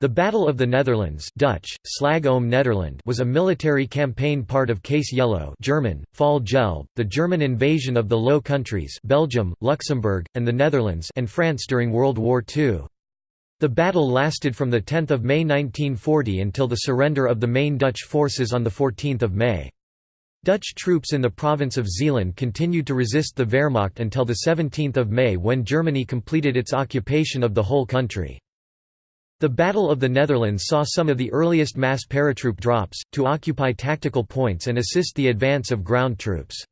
The Battle of the Netherlands Dutch, Slag om Nederland was a military campaign part of Case Yellow German, Fall Gelb, the German invasion of the Low Countries Belgium, Luxembourg, and the Netherlands and France during World War II. The battle lasted from 10 May 1940 until the surrender of the main Dutch forces on 14 May. Dutch troops in the province of Zeeland continued to resist the Wehrmacht until 17 May when Germany completed its occupation of the whole country. The Battle of the Netherlands saw some of the earliest mass paratroop drops, to occupy tactical points and assist the advance of ground troops.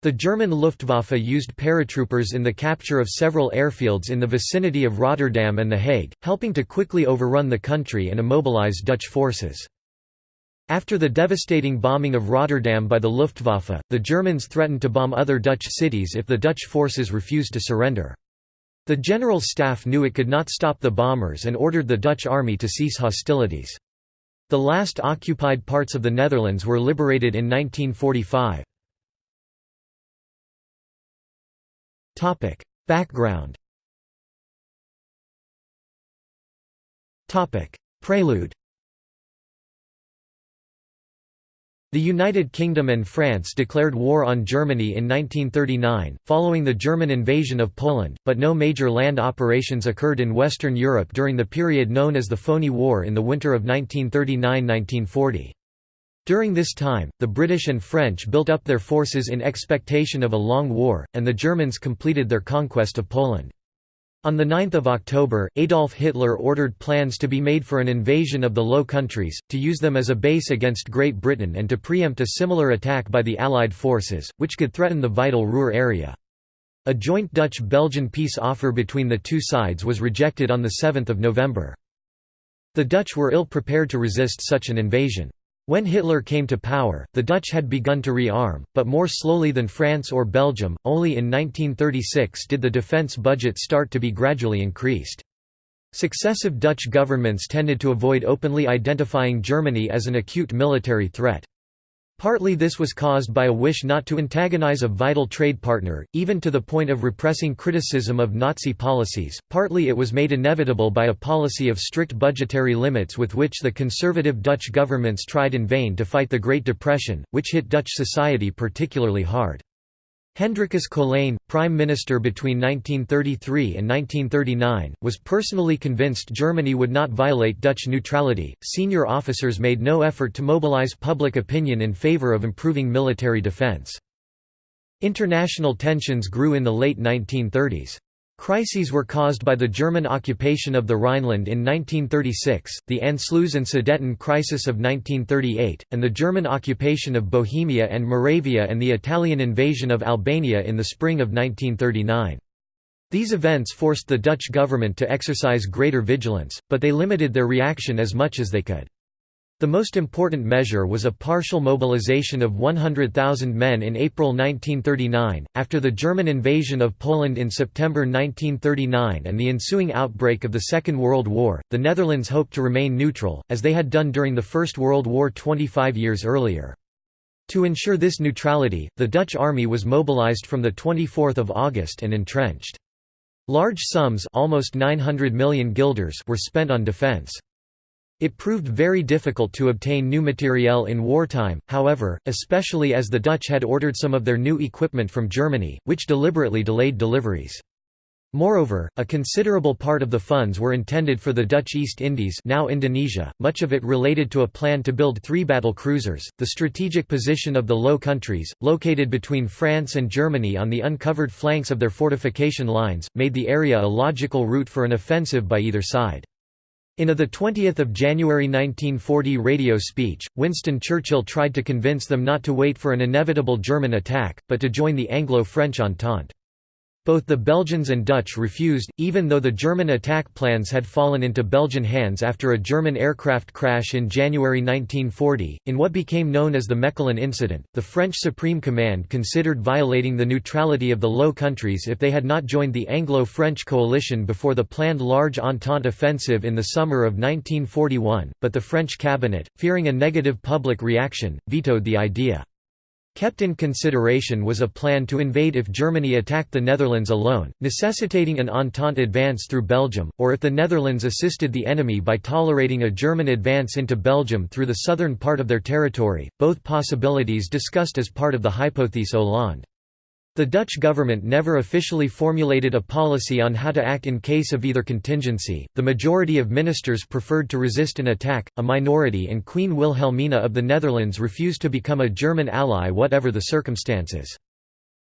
The German Luftwaffe used paratroopers in the capture of several airfields in the vicinity of Rotterdam and The Hague, helping to quickly overrun the country and immobilize Dutch forces. After the devastating bombing of Rotterdam by the Luftwaffe, the Germans threatened to bomb other Dutch cities if the Dutch forces refused to surrender. The General Staff knew it could not stop the bombers and ordered the Dutch army to cease hostilities. The last occupied parts of the Netherlands were liberated in 1945. Background Prelude The United Kingdom and France declared war on Germany in 1939, following the German invasion of Poland, but no major land operations occurred in Western Europe during the period known as the Phoney War in the winter of 1939–1940. During this time, the British and French built up their forces in expectation of a long war, and the Germans completed their conquest of Poland. On 9 October, Adolf Hitler ordered plans to be made for an invasion of the Low Countries, to use them as a base against Great Britain and to preempt a similar attack by the Allied forces, which could threaten the vital Ruhr area. A joint Dutch-Belgian peace offer between the two sides was rejected on 7 November. The Dutch were ill prepared to resist such an invasion. When Hitler came to power, the Dutch had begun to rearm, but more slowly than France or Belgium. Only in 1936 did the defense budget start to be gradually increased. Successive Dutch governments tended to avoid openly identifying Germany as an acute military threat. Partly this was caused by a wish not to antagonize a vital trade partner, even to the point of repressing criticism of Nazi policies, partly it was made inevitable by a policy of strict budgetary limits with which the conservative Dutch governments tried in vain to fight the Great Depression, which hit Dutch society particularly hard. Hendrikus Colijn, prime minister between 1933 and 1939, was personally convinced Germany would not violate Dutch neutrality. Senior officers made no effort to mobilize public opinion in favor of improving military defense. International tensions grew in the late 1930s. Crises were caused by the German occupation of the Rhineland in 1936, the Anschluss and Sudeten crisis of 1938, and the German occupation of Bohemia and Moravia and the Italian invasion of Albania in the spring of 1939. These events forced the Dutch government to exercise greater vigilance, but they limited their reaction as much as they could. The most important measure was a partial mobilization of 100,000 men in April 1939. After the German invasion of Poland in September 1939 and the ensuing outbreak of the Second World War, the Netherlands hoped to remain neutral, as they had done during the First World War 25 years earlier. To ensure this neutrality, the Dutch army was mobilized from 24 August and entrenched. Large sums almost 900 million guilders were spent on defense. It proved very difficult to obtain new materiel in wartime, however, especially as the Dutch had ordered some of their new equipment from Germany, which deliberately delayed deliveries. Moreover, a considerable part of the funds were intended for the Dutch East Indies now Indonesia, much of it related to a plan to build three battle cruisers. The strategic position of the Low Countries, located between France and Germany on the uncovered flanks of their fortification lines, made the area a logical route for an offensive by either side. In a 20 January 1940 radio speech, Winston Churchill tried to convince them not to wait for an inevitable German attack, but to join the Anglo-French Entente. Both the Belgians and Dutch refused, even though the German attack plans had fallen into Belgian hands after a German aircraft crash in January 1940. In what became known as the Mechelen incident, the French Supreme Command considered violating the neutrality of the Low Countries if they had not joined the Anglo French coalition before the planned large Entente offensive in the summer of 1941, but the French cabinet, fearing a negative public reaction, vetoed the idea. Kept in consideration was a plan to invade if Germany attacked the Netherlands alone, necessitating an Entente advance through Belgium, or if the Netherlands assisted the enemy by tolerating a German advance into Belgium through the southern part of their territory, both possibilities discussed as part of the Hypothèse Hollande. The Dutch government never officially formulated a policy on how to act in case of either contingency. The majority of ministers preferred to resist an attack, a minority and Queen Wilhelmina of the Netherlands refused to become a German ally whatever the circumstances.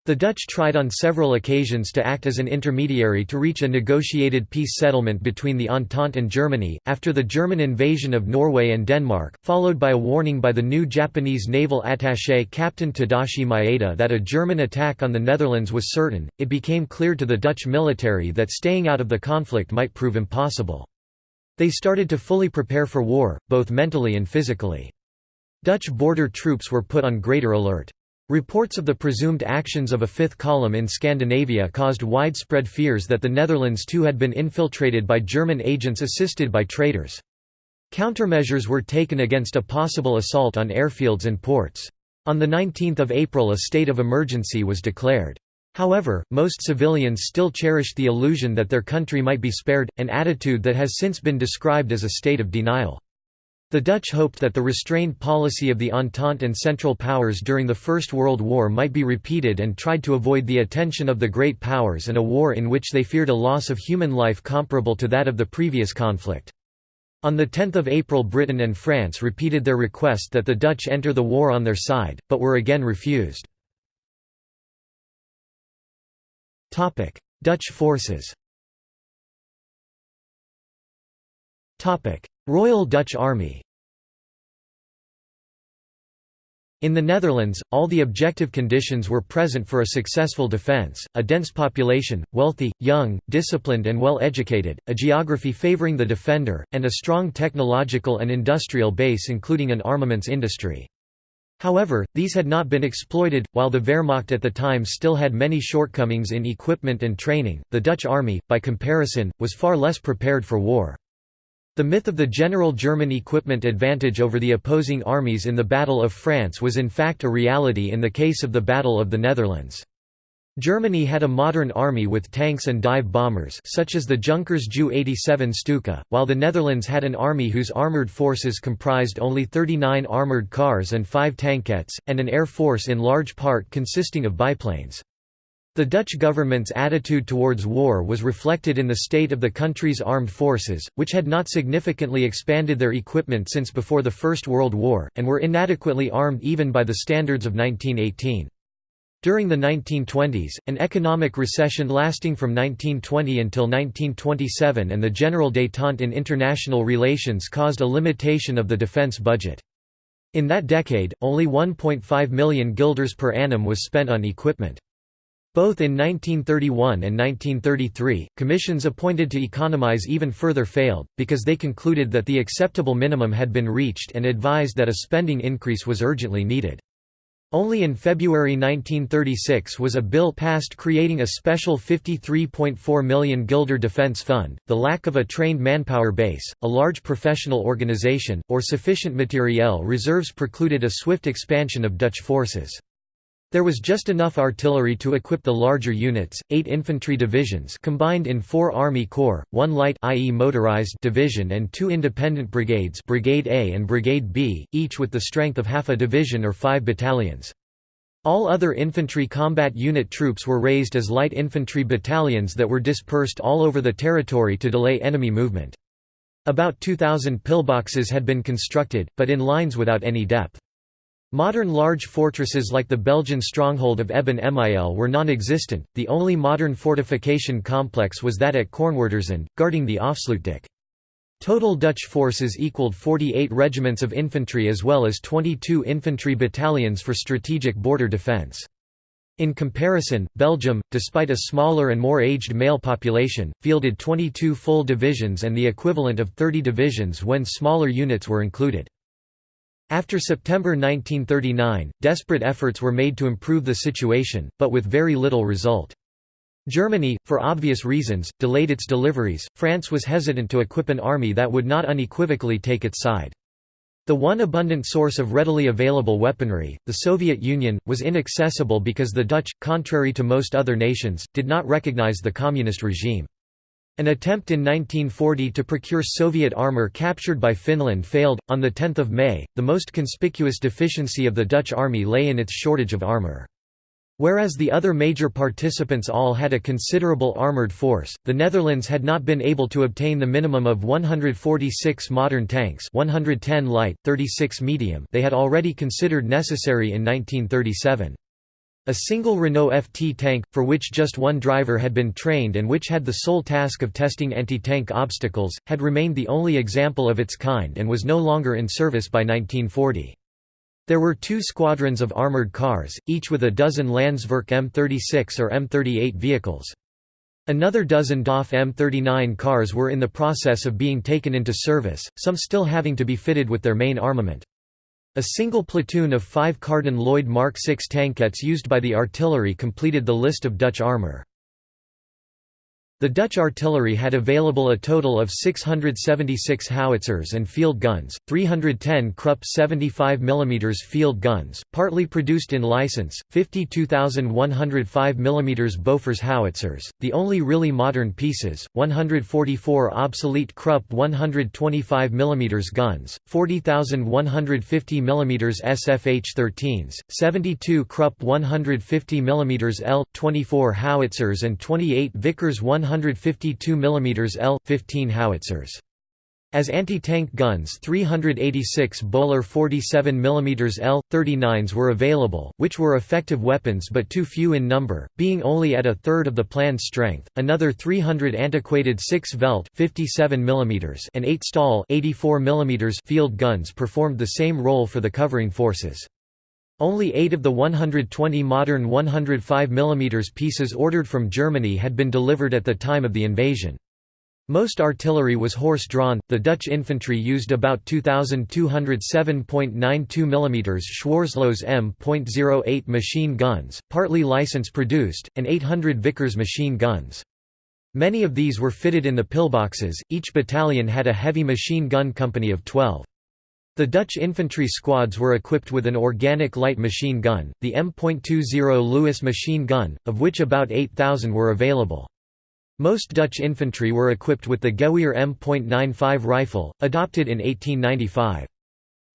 The Dutch tried on several occasions to act as an intermediary to reach a negotiated peace settlement between the Entente and Germany, after the German invasion of Norway and Denmark, followed by a warning by the new Japanese naval attaché Captain Tadashi Maeda that a German attack on the Netherlands was certain, it became clear to the Dutch military that staying out of the conflict might prove impossible. They started to fully prepare for war, both mentally and physically. Dutch border troops were put on greater alert. Reports of the presumed actions of a fifth column in Scandinavia caused widespread fears that the Netherlands too had been infiltrated by German agents assisted by traitors. Countermeasures were taken against a possible assault on airfields and ports. On 19 April a state of emergency was declared. However, most civilians still cherished the illusion that their country might be spared, an attitude that has since been described as a state of denial. The Dutch hoped that the restrained policy of the Entente and Central Powers during the First World War might be repeated and tried to avoid the attention of the Great Powers and a war in which they feared a loss of human life comparable to that of the previous conflict. On 10 April Britain and France repeated their request that the Dutch enter the war on their side, but were again refused. Dutch forces Royal Dutch Army In the Netherlands, all the objective conditions were present for a successful defence, a dense population, wealthy, young, disciplined and well educated, a geography favouring the defender, and a strong technological and industrial base including an armaments industry. However, these had not been exploited. While the Wehrmacht at the time still had many shortcomings in equipment and training, the Dutch army, by comparison, was far less prepared for war. The myth of the general German equipment advantage over the opposing armies in the Battle of France was in fact a reality in the case of the Battle of the Netherlands. Germany had a modern army with tanks and dive bombers such as the Junkers Ju-87 Stuka, while the Netherlands had an army whose armoured forces comprised only 39 armoured cars and 5 tankettes, and an air force in large part consisting of biplanes. The Dutch government's attitude towards war was reflected in the state of the country's armed forces, which had not significantly expanded their equipment since before the First World War, and were inadequately armed even by the standards of 1918. During the 1920s, an economic recession lasting from 1920 until 1927 and the general détente in international relations caused a limitation of the defense budget. In that decade, only 1.5 million guilders per annum was spent on equipment. Both in 1931 and 1933, commissions appointed to economize even further failed, because they concluded that the acceptable minimum had been reached and advised that a spending increase was urgently needed. Only in February 1936 was a bill passed creating a special 53.4 million guilder defense fund. The lack of a trained manpower base, a large professional organization, or sufficient materiel reserves precluded a swift expansion of Dutch forces. There was just enough artillery to equip the larger units, eight infantry divisions combined in four Army Corps, one light i.e. motorized division and two independent brigades Brigade A and Brigade B, each with the strength of half a division or five battalions. All other infantry combat unit troops were raised as light infantry battalions that were dispersed all over the territory to delay enemy movement. About 2,000 pillboxes had been constructed, but in lines without any depth. Modern large fortresses like the Belgian stronghold of Eben Emael were non-existent, the only modern fortification complex was that at Kornwerdersand, guarding the Afsluitdijk. Total Dutch forces equaled 48 regiments of infantry as well as 22 infantry battalions for strategic border defence. In comparison, Belgium, despite a smaller and more aged male population, fielded 22 full divisions and the equivalent of 30 divisions when smaller units were included. After September 1939, desperate efforts were made to improve the situation, but with very little result. Germany, for obvious reasons, delayed its deliveries. France was hesitant to equip an army that would not unequivocally take its side. The one abundant source of readily available weaponry, the Soviet Union, was inaccessible because the Dutch, contrary to most other nations, did not recognize the communist regime. An attempt in 1940 to procure Soviet armor captured by Finland failed. On the 10th of May, the most conspicuous deficiency of the Dutch army lay in its shortage of armor. Whereas the other major participants all had a considerable armoured force, the Netherlands had not been able to obtain the minimum of 146 modern tanks 110 light, 36 medium they had already considered necessary in 1937. A single Renault FT tank, for which just one driver had been trained and which had the sole task of testing anti-tank obstacles, had remained the only example of its kind and was no longer in service by 1940. There were two squadrons of armoured cars, each with a dozen Landsverk M36 or M38 vehicles. Another dozen DAF M39 cars were in the process of being taken into service, some still having to be fitted with their main armament. A single platoon of five Carden Lloyd Mark VI tankettes used by the artillery completed the list of Dutch armour. The Dutch artillery had available a total of 676 howitzers and field guns, 310 Krupp 75 mm field guns, partly produced in license, 52,105 mm Bofors howitzers, the only really modern pieces, 144 obsolete Krupp 125 mm guns, 40,150 mm SFH-13s, 72 Krupp 150 mm L-24 howitzers and 28 Vickers 100 152 mm L-15 howitzers. As anti-tank guns 386 Böhler 47 mm L-39s were available, which were effective weapons but too few in number, being only at a third of the planned strength. Another 300 antiquated 6 Veld 57 mm and 8 Staal 84 mm field guns performed the same role for the covering forces. Only eight of the 120 modern 105 mm pieces ordered from Germany had been delivered at the time of the invasion. Most artillery was horse-drawn, the Dutch infantry used about 2,207.92 mm Schwarzlose M.08 machine guns, partly license-produced, and 800 Vickers machine guns. Many of these were fitted in the pillboxes, each battalion had a heavy machine gun company of 12. The Dutch infantry squads were equipped with an organic light machine gun, the M.20 Lewis machine gun, of which about 8,000 were available. Most Dutch infantry were equipped with the Gewehr M.95 rifle, adopted in 1895.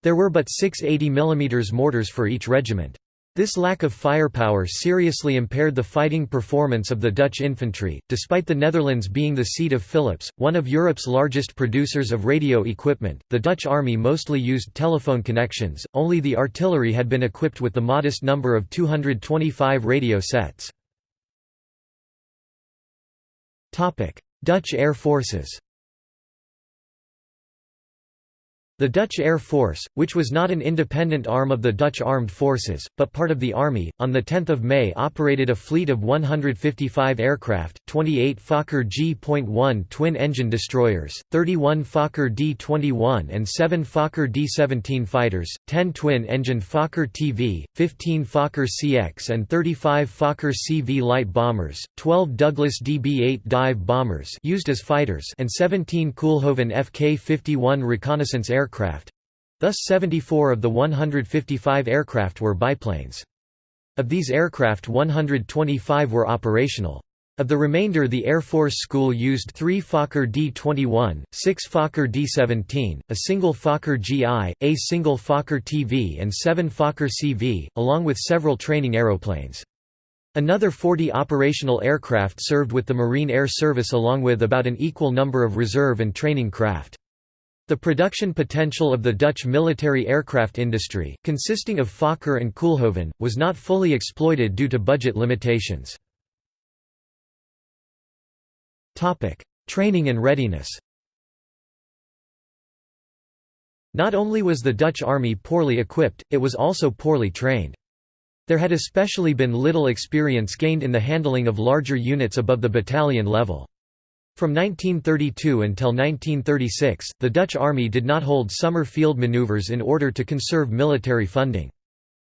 There were but six 80 mm mortars for each regiment. This lack of firepower seriously impaired the fighting performance of the Dutch infantry. Despite the Netherlands being the seat of Philips, one of Europe's largest producers of radio equipment, the Dutch army mostly used telephone connections, only the artillery had been equipped with the modest number of 225 radio sets. Dutch Air Forces The Dutch Air Force, which was not an independent arm of the Dutch armed forces, but part of the army, on 10 May operated a fleet of 155 aircraft, 28 Fokker G.1 twin-engine destroyers, 31 Fokker D-21 and 7 Fokker D-17 fighters, 10 twin-engine Fokker TV, 15 Fokker CX and 35 Fokker CV light bombers, 12 Douglas DB-8 dive bombers used as fighters and 17 Koolhoven Fk-51 reconnaissance aircraft aircraft—thus 74 of the 155 aircraft were biplanes. Of these aircraft 125 were operational. Of the remainder the Air Force School used three Fokker D-21, six Fokker D-17, a single Fokker GI, a single Fokker TV and seven Fokker CV, along with several training aeroplanes. Another 40 operational aircraft served with the Marine Air Service along with about an equal number of reserve and training craft. The production potential of the Dutch military aircraft industry, consisting of Fokker and Koolhoven, was not fully exploited due to budget limitations. Training and readiness Not only was the Dutch army poorly equipped, it was also poorly trained. There had especially been little experience gained in the handling of larger units above the battalion level. From 1932 until 1936, the Dutch army did not hold summer field maneuvers in order to conserve military funding.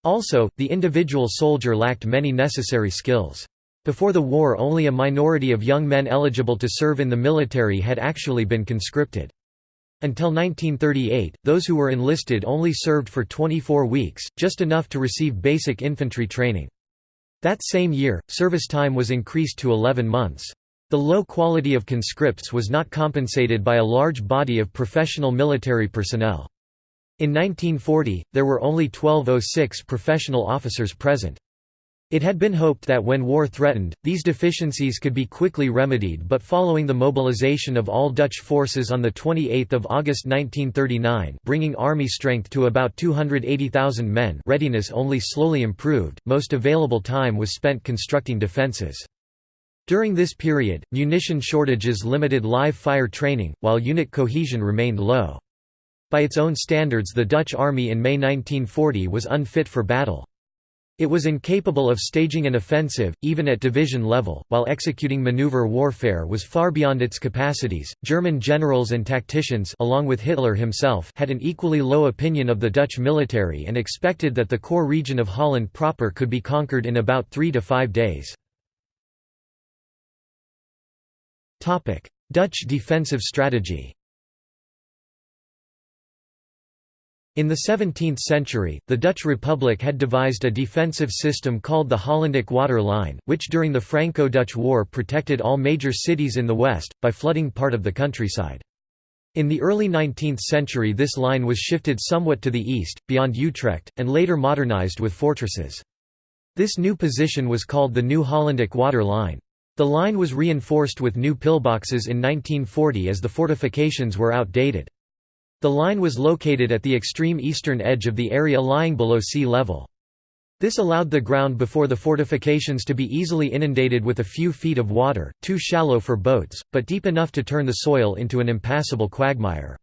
Also, the individual soldier lacked many necessary skills. Before the war only a minority of young men eligible to serve in the military had actually been conscripted. Until 1938, those who were enlisted only served for 24 weeks, just enough to receive basic infantry training. That same year, service time was increased to 11 months. The low quality of conscripts was not compensated by a large body of professional military personnel. In 1940, there were only 1206 professional officers present. It had been hoped that when war threatened, these deficiencies could be quickly remedied but following the mobilization of all Dutch forces on 28 August 1939 bringing army strength to about 280,000 men readiness only slowly improved, most available time was spent constructing defences. During this period, munition shortages limited live fire training, while unit cohesion remained low. By its own standards the Dutch army in May 1940 was unfit for battle. It was incapable of staging an offensive, even at division level, while executing maneuver warfare was far beyond its capacities. German generals and tacticians, along with Hitler himself, had an equally low opinion of the Dutch military and expected that the core region of Holland proper could be conquered in about three to five days. Dutch defensive strategy In the 17th century, the Dutch Republic had devised a defensive system called the Hollandic Water Line, which during the Franco-Dutch War protected all major cities in the west, by flooding part of the countryside. In the early 19th century this line was shifted somewhat to the east, beyond Utrecht, and later modernized with fortresses. This new position was called the New Hollandic Water Line. The line was reinforced with new pillboxes in 1940 as the fortifications were outdated. The line was located at the extreme eastern edge of the area lying below sea level. This allowed the ground before the fortifications to be easily inundated with a few feet of water, too shallow for boats, but deep enough to turn the soil into an impassable quagmire.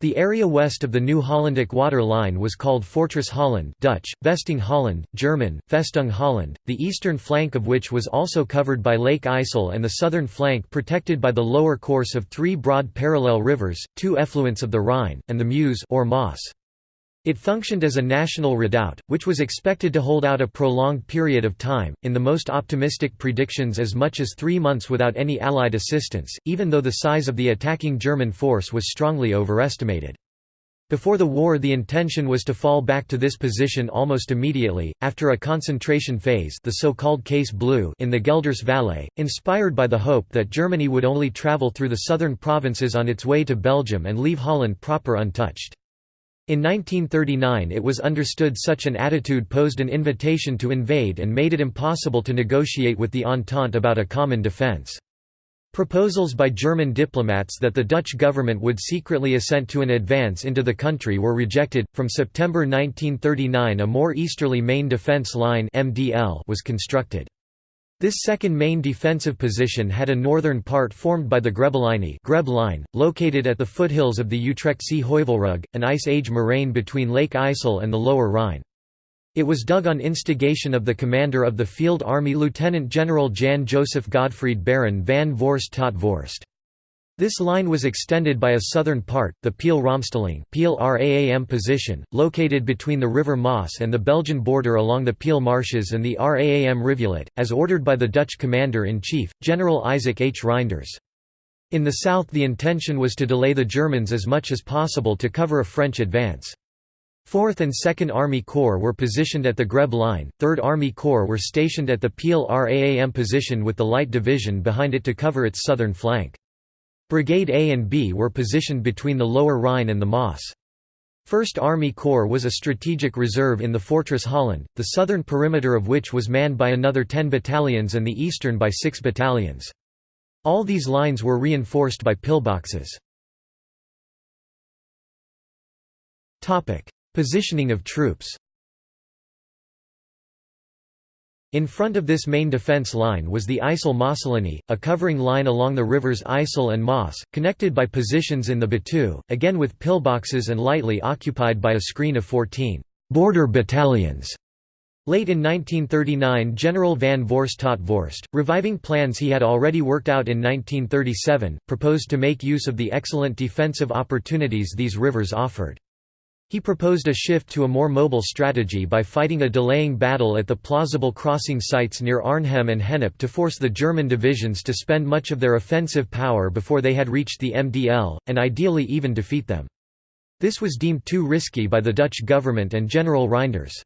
The area west of the New Hollandic water line was called Fortress Holland Dutch, Vesting Holland, German, Festung Holland, the eastern flank of which was also covered by Lake IJssel and the southern flank protected by the lower course of three broad parallel rivers, two effluents of the Rhine, and the Meuse or Maas. It functioned as a national redoubt, which was expected to hold out a prolonged period of time, in the most optimistic predictions as much as three months without any Allied assistance, even though the size of the attacking German force was strongly overestimated. Before the war the intention was to fall back to this position almost immediately, after a concentration phase the so-called Case Blue in the Gelders Valley, inspired by the hope that Germany would only travel through the southern provinces on its way to Belgium and leave Holland proper untouched. In 1939 it was understood such an attitude posed an invitation to invade and made it impossible to negotiate with the Entente about a common defence. Proposals by German diplomats that the Dutch government would secretly assent to an advance into the country were rejected. From September 1939, a more easterly main defence line (MDL) was constructed. This second main defensive position had a northern part formed by the Grebbelinie Greb line, located at the foothills of the Utrechtse Heuvelrug, an Ice Age moraine between Lake IJssel and the Lower Rhine. It was dug on instigation of the commander of the Field Army Lieutenant General Jan Joseph Godfried Baron van Voorst tot Voorst. This line was extended by a southern part, the Peel-Raamstelling Raam position, located between the River Maas and the Belgian border along the Peel marshes and the Raam rivulet, as ordered by the Dutch commander-in-chief, General Isaac H. Reijnders. In the south the intention was to delay the Germans as much as possible to cover a French advance. 4th and 2nd Army Corps were positioned at the Greb Line, 3rd Army Corps were stationed at the Peel Raam position with the Light Division behind it to cover its southern flank. Brigade A and B were positioned between the Lower Rhine and the Maas. 1st Army Corps was a strategic reserve in the Fortress Holland, the southern perimeter of which was manned by another 10 battalions and the eastern by 6 battalions. All these lines were reinforced by pillboxes. Positioning of troops in front of this main defence line was the IJssel Maaslinie, a covering line along the rivers IJssel and Maas, connected by positions in the Betuwe, again with pillboxes and lightly occupied by a screen of 14 «border battalions». Late in 1939 General van Voorst tot Voorst, reviving plans he had already worked out in 1937, proposed to make use of the excellent defensive opportunities these rivers offered. He proposed a shift to a more mobile strategy by fighting a delaying battle at the plausible crossing sites near Arnhem and Gennep to force the German divisions to spend much of their offensive power before they had reached the MDL, and ideally even defeat them. This was deemed too risky by the Dutch government and General Reijnders.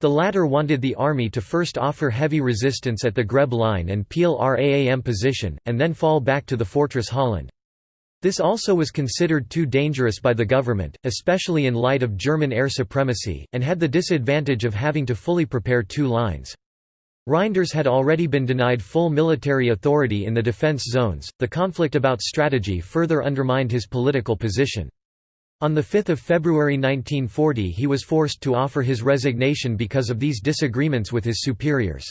The latter wanted the army to first offer heavy resistance at the Greb line and Peel Raam position, and then fall back to the fortress Holland. This also was considered too dangerous by the government, especially in light of German air supremacy, and had the disadvantage of having to fully prepare two lines. Reijnders had already been denied full military authority in the defense zones. The conflict about strategy further undermined his political position. On 5 February 1940 he was forced to offer his resignation because of these disagreements with his superiors.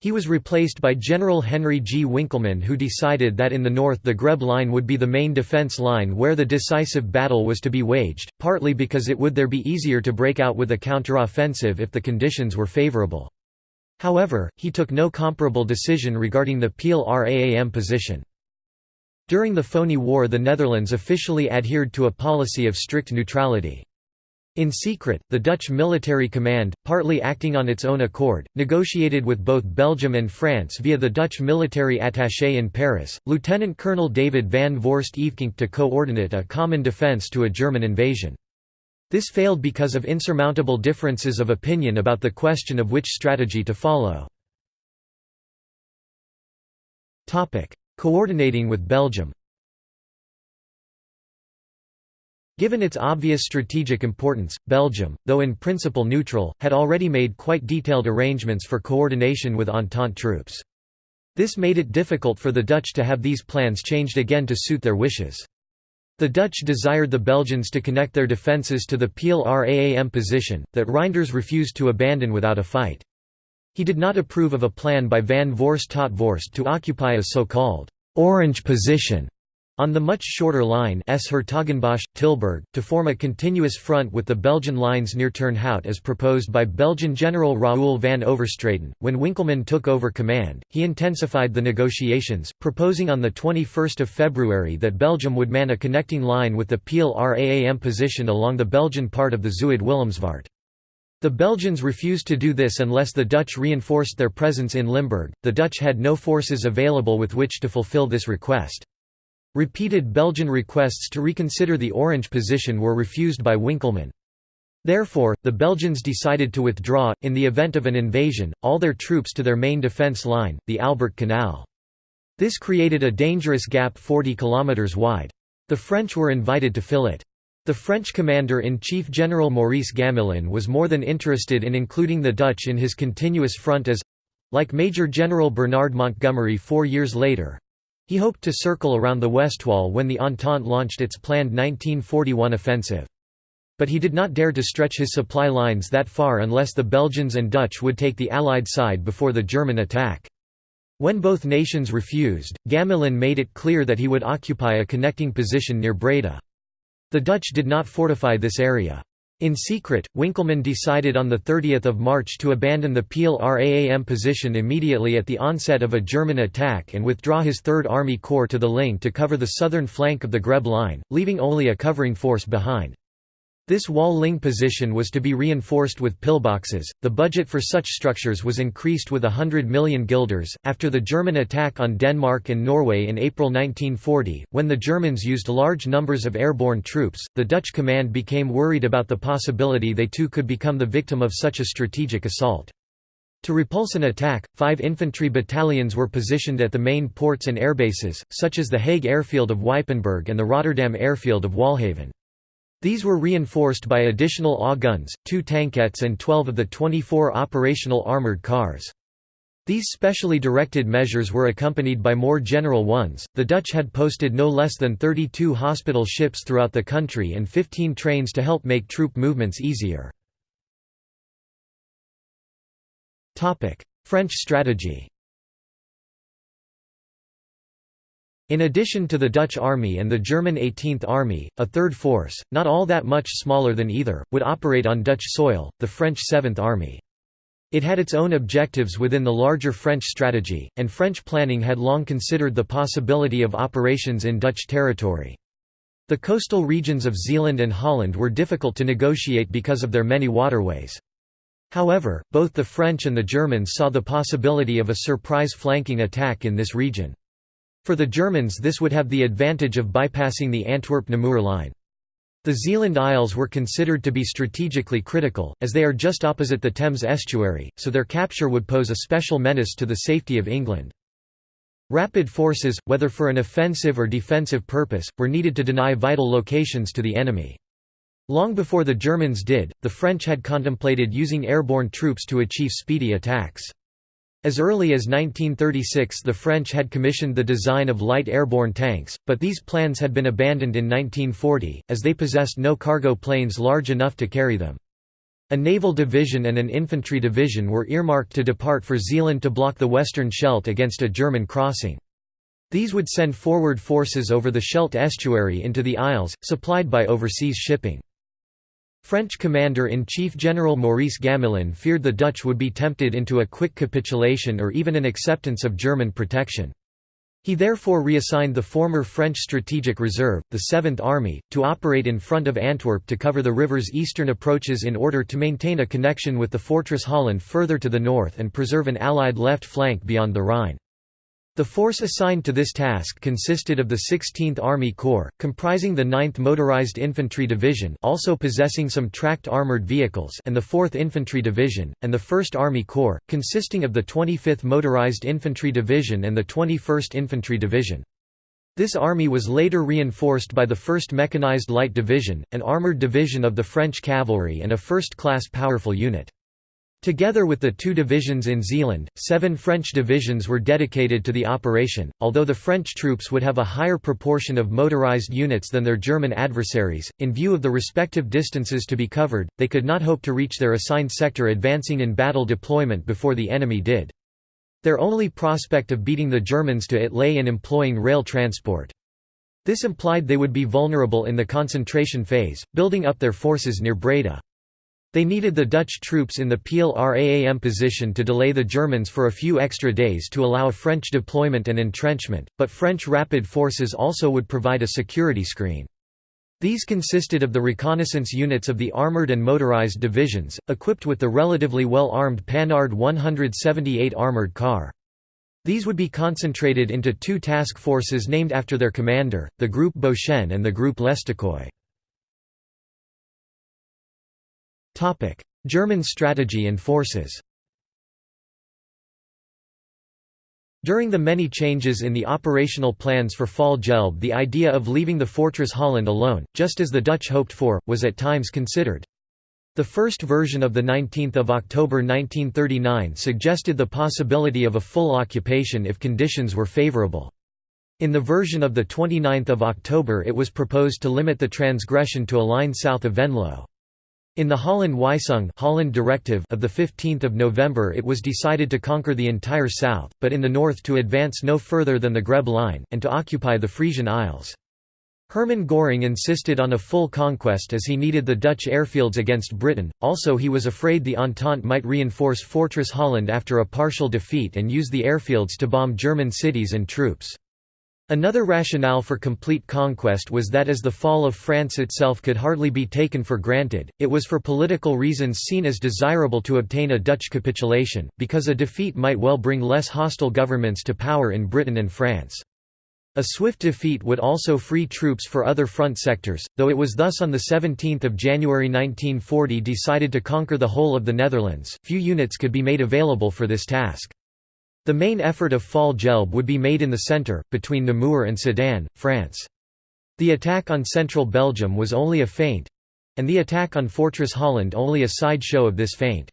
He was replaced by General Henri G. Winkelman who decided that in the north the Greb line would be the main defense line where the decisive battle was to be waged, partly because it would there be easier to break out with a counteroffensive if the conditions were favorable. However, he took no comparable decision regarding the Peel Raam position. During the Phoney War the Netherlands officially adhered to a policy of strict neutrality. In secret, the Dutch military command, partly acting on its own accord, negotiated with both Belgium and France via the Dutch military attaché in Paris, Lieutenant Colonel David van Voorst Evekink to coordinate a common defence to a German invasion. This failed because of insurmountable differences of opinion about the question of which strategy to follow. Coordinating with Belgium Given its obvious strategic importance, Belgium, though in principle neutral, had already made quite detailed arrangements for coordination with Entente troops. This made it difficult for the Dutch to have these plans changed again to suit their wishes. The Dutch desired the Belgians to connect their defences to the Peel Raam position, that Reijnders refused to abandon without a fight. He did not approve of a plan by Van Voorst tot Voorst to occupy a so-called «orange position» On the much shorter line 's-Hertogenbosch, Tilburg, to form a continuous front with the Belgian lines near Turnhout as proposed by Belgian General Raoul van Overstraeten. When Winkelman took over command, he intensified the negotiations, proposing on 21 February that Belgium would man a connecting line with the Peel Raam position along the Belgian part of the Zuid-Willemsvaart. The Belgians refused to do this unless the Dutch reinforced their presence in Limburg. The Dutch had no forces available with which to fulfill this request. Repeated Belgian requests to reconsider the Orange position were refused by Winkelman. Therefore, the Belgians decided to withdraw, in the event of an invasion, all their troops to their main defence line, the Albert Canal. This created a dangerous gap 40 kilometres wide. The French were invited to fill it. The French commander-in-chief General Maurice Gamelin was more than interested in including the Dutch in his continuous front as—like Major General Bernard Montgomery four years later, he hoped to circle around the Westwall when the Entente launched its planned 1941 offensive. But he did not dare to stretch his supply lines that far unless the Belgians and Dutch would take the Allied side before the German attack. When both nations refused, Gamelin made it clear that he would occupy a connecting position near Breda. The Dutch did not fortify this area. In secret, Winkelman decided on 30 March to abandon the Peel Raam position immediately at the onset of a German attack and withdraw his Third Army Corps to the Linge to cover the southern flank of the Greb line, leaving only a covering force behind. This Waal-Linge position was to be reinforced with pillboxes. The budget for such structures was increased with hundred million guilders. After the German attack on Denmark and Norway in April 1940, when the Germans used large numbers of airborne troops, the Dutch command became worried about the possibility they too could become the victim of such a strategic assault. To repulse an attack, five infantry battalions were positioned at the main ports and airbases, such as the Hague airfield of Ypenburg and the Rotterdam airfield of Waalhaven. These were reinforced by additional AW guns, two tankettes and 12 of the 24 operational armoured cars. These specially directed measures were accompanied by more general ones. The Dutch had posted no less than 32 hospital ships throughout the country and 15 trains to help make troop movements easier. French strategy. In addition to the Dutch army and the German 18th Army, a third force, not all that much smaller than either, would operate on Dutch soil, the French 7th Army. It had its own objectives within the larger French strategy, and French planning had long considered the possibility of operations in Dutch territory. The coastal regions of Zeeland and Holland were difficult to negotiate because of their many waterways. However, both the French and the Germans saw the possibility of a surprise flanking attack in this region. For the Germans this would have the advantage of bypassing the Antwerp-Namur line. The Zeeland Isles were considered to be strategically critical, as they are just opposite the Thames estuary, so their capture would pose a special menace to the safety of England. Rapid forces, whether for an offensive or defensive purpose, were needed to deny vital locations to the enemy. Long before the Germans did, the French had contemplated using airborne troops to achieve speedy attacks. As early as 1936 the French had commissioned the design of light airborne tanks, but these plans had been abandoned in 1940, as they possessed no cargo planes large enough to carry them. A naval division and an infantry division were earmarked to depart for Zeeland to block the Western Scheldt against a German crossing. These would send forward forces over the Scheldt estuary into the Isles, supplied by overseas shipping. French Commander-in-Chief General Maurice Gamelin feared the Dutch would be tempted into a quick capitulation or even an acceptance of German protection. He therefore reassigned the former French Strategic Reserve, the Seventh Army, to operate in front of Antwerp to cover the river's eastern approaches in order to maintain a connection with the Fortress Holland further to the north and preserve an Allied left flank beyond the Rhine. The force assigned to this task consisted of the 16th Army Corps, comprising the 9th Motorized Infantry Division also possessing some tracked armored vehicles and the 4th Infantry Division, and the 1st Army Corps, consisting of the 25th Motorized Infantry Division and the 21st Infantry Division. This army was later reinforced by the 1st Mechanized Light Division, an armored division of the French cavalry and a first-class powerful unit. Together with the two divisions in Zeeland, seven French divisions were dedicated to the operation, although the French troops would have a higher proportion of motorized units than their German adversaries. In view of the respective distances to be covered, they could not hope to reach their assigned sector advancing in battle deployment before the enemy did. Their only prospect of beating the Germans to it lay in employing rail transport. This implied they would be vulnerable in the concentration phase, building up their forces near Breda. They needed the Dutch troops in the Peel Raam position to delay the Germans for a few extra days to allow French deployment and entrenchment, but French rapid forces also would provide a security screen. These consisted of the reconnaissance units of the armoured and motorised divisions, equipped with the relatively well-armed Panhard 178 armoured car. These would be concentrated into two task forces named after their commander, the Group Beauchesne and the Group Lestoquoi. German strategy and forces During the many changes in the operational plans for Fall Gelb the idea of leaving the Fortress Holland alone, just as the Dutch hoped for, was at times considered. The first version of 19 October 1939 suggested the possibility of a full occupation if conditions were favourable. In the version of 29 October it was proposed to limit the transgression to a line south of Venlo. In the Holland-Weisung Holland Directive of 15 November it was decided to conquer the entire south, but in the north to advance no further than the Greb line, and to occupy the Frisian Isles. Hermann Göring insisted on a full conquest as he needed the Dutch airfields against Britain, also he was afraid the Entente might reinforce Fortress Holland after a partial defeat and use the airfields to bomb German cities and troops. Another rationale for complete conquest was that as the fall of France itself could hardly be taken for granted, it was for political reasons seen as desirable to obtain a Dutch capitulation, because a defeat might well bring less hostile governments to power in Britain and France. A swift defeat would also free troops for other front sectors, though it was thus on 17 January 1940 decided to conquer the whole of the Netherlands, few units could be made available for this task. The main effort of Fall Gelb would be made in the centre, between Namur and Sedan, France. The attack on central Belgium was only a feint—and the attack on Fortress Holland only a sideshow of this feint.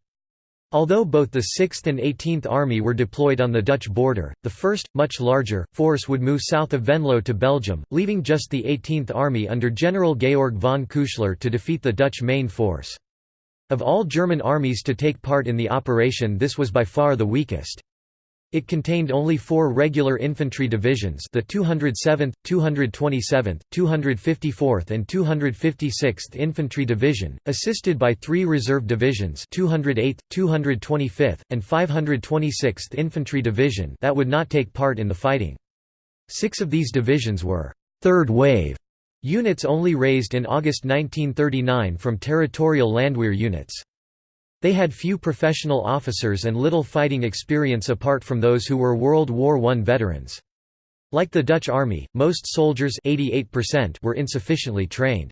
Although both the 6th and 18th Army were deployed on the Dutch border, the 1st, much larger, force would move south of Venlo to Belgium, leaving just the 18th Army under General Georg von Küchler to defeat the Dutch main force. Of all German armies to take part in the operation this was by far the weakest. It contained only four regular infantry divisions the 207th, 227th, 254th and 256th Infantry Division, assisted by three reserve divisions 208th, 225th, and 526th Infantry Division that would not take part in the fighting. Six of these divisions were third wave Units only raised in August 1939 from territorial Landwehr units. They had few professional officers and little fighting experience apart from those who were World War I veterans. Like the Dutch army, most soldiers 88% were insufficiently trained.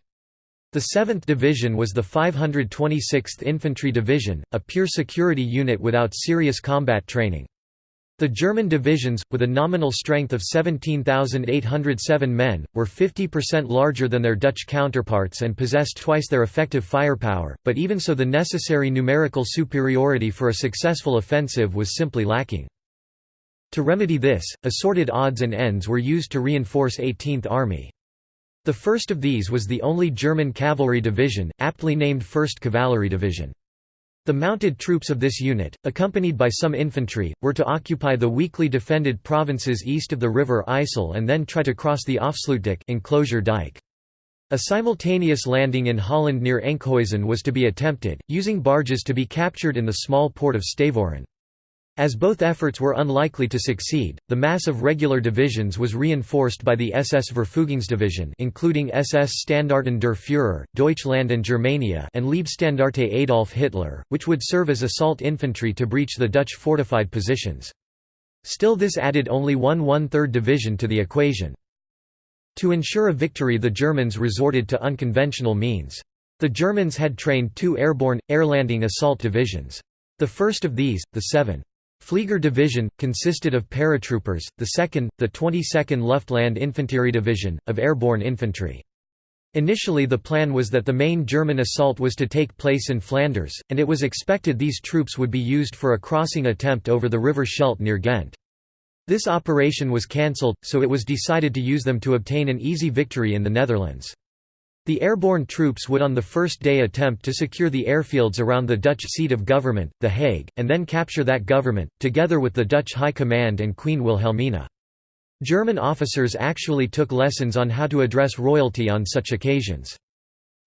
The 7th Division was the 526th Infantry Division, a pure security unit without serious combat training. The German divisions, with a nominal strength of 17,807 men, were 50% larger than their Dutch counterparts and possessed twice their effective firepower, but even so the necessary numerical superiority for a successful offensive was simply lacking. To remedy this, assorted odds and ends were used to reinforce 18th Army. The first of these was the only German cavalry division, aptly named 1st Cavalry Division. The mounted troops of this unit, accompanied by some infantry, were to occupy the weakly defended provinces east of the river IJssel and then try to cross the Afsluitdijk enclosure dike. A simultaneous landing in Holland near Enkhuizen was to be attempted, using barges to be captured in the small port of Stavoren. As both efforts were unlikely to succeed, the mass of regular divisions was reinforced by the SS Verfügungsdivision including SS Standarten der Führer, Deutschland and Germania and Leibstandarte Adolf Hitler, which would serve as assault infantry to breach the Dutch fortified positions. Still this added only one one-third division to the equation. To ensure a victory the Germans resorted to unconventional means. The Germans had trained two airborne, air-landing assault divisions. The first of these, the 7. Flieger Division, consisted of paratroopers, the 2nd, the 22nd Luftland Infantry Division, of airborne infantry. Initially the plan was that the main German assault was to take place in Flanders, and it was expected these troops would be used for a crossing attempt over the River Scheldt near Ghent. This operation was cancelled, so it was decided to use them to obtain an easy victory in the Netherlands. The airborne troops would on the first day attempt to secure the airfields around the Dutch seat of government, The Hague, and then capture that government, together with the Dutch High Command and Queen Wilhelmina. German officers actually took lessons on how to address royalty on such occasions.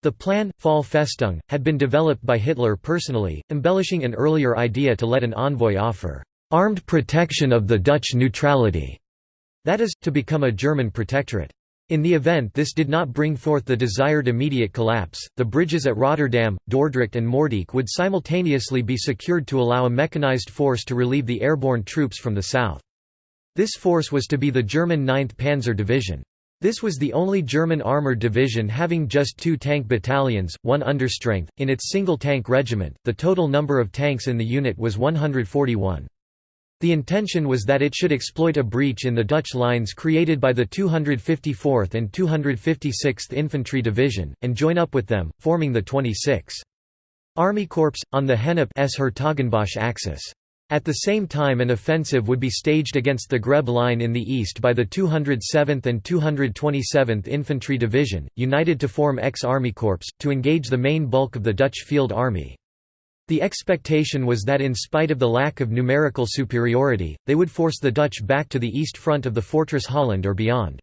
The plan, Fall Festung, had been developed by Hitler personally, embellishing an earlier idea to let an envoy offer armed protection of the Dutch neutrality, that is, to become a German protectorate. In the event this did not bring forth the desired immediate collapse, the bridges at Rotterdam, Dordrecht and Moerdijk would simultaneously be secured to allow a mechanized force to relieve the airborne troops from the south. This force was to be the German 9th Panzer Division. This was the only German armored division having just two tank battalions, one understrength, in its single tank regiment. The total number of tanks in the unit was 141. The intention was that it should exploit a breach in the Dutch lines created by the 254th and 256th Infantry Division, and join up with them, forming the 26th Army Corps, on the Gennep s Hertogenbosch axis. At the same time an offensive would be staged against the Grebbe line in the east by the 207th and 227th Infantry Division, united to form X-Army Corps, to engage the main bulk of the Dutch Field Army. The expectation was that in spite of the lack of numerical superiority, they would force the Dutch back to the east front of the Fortress Holland or beyond.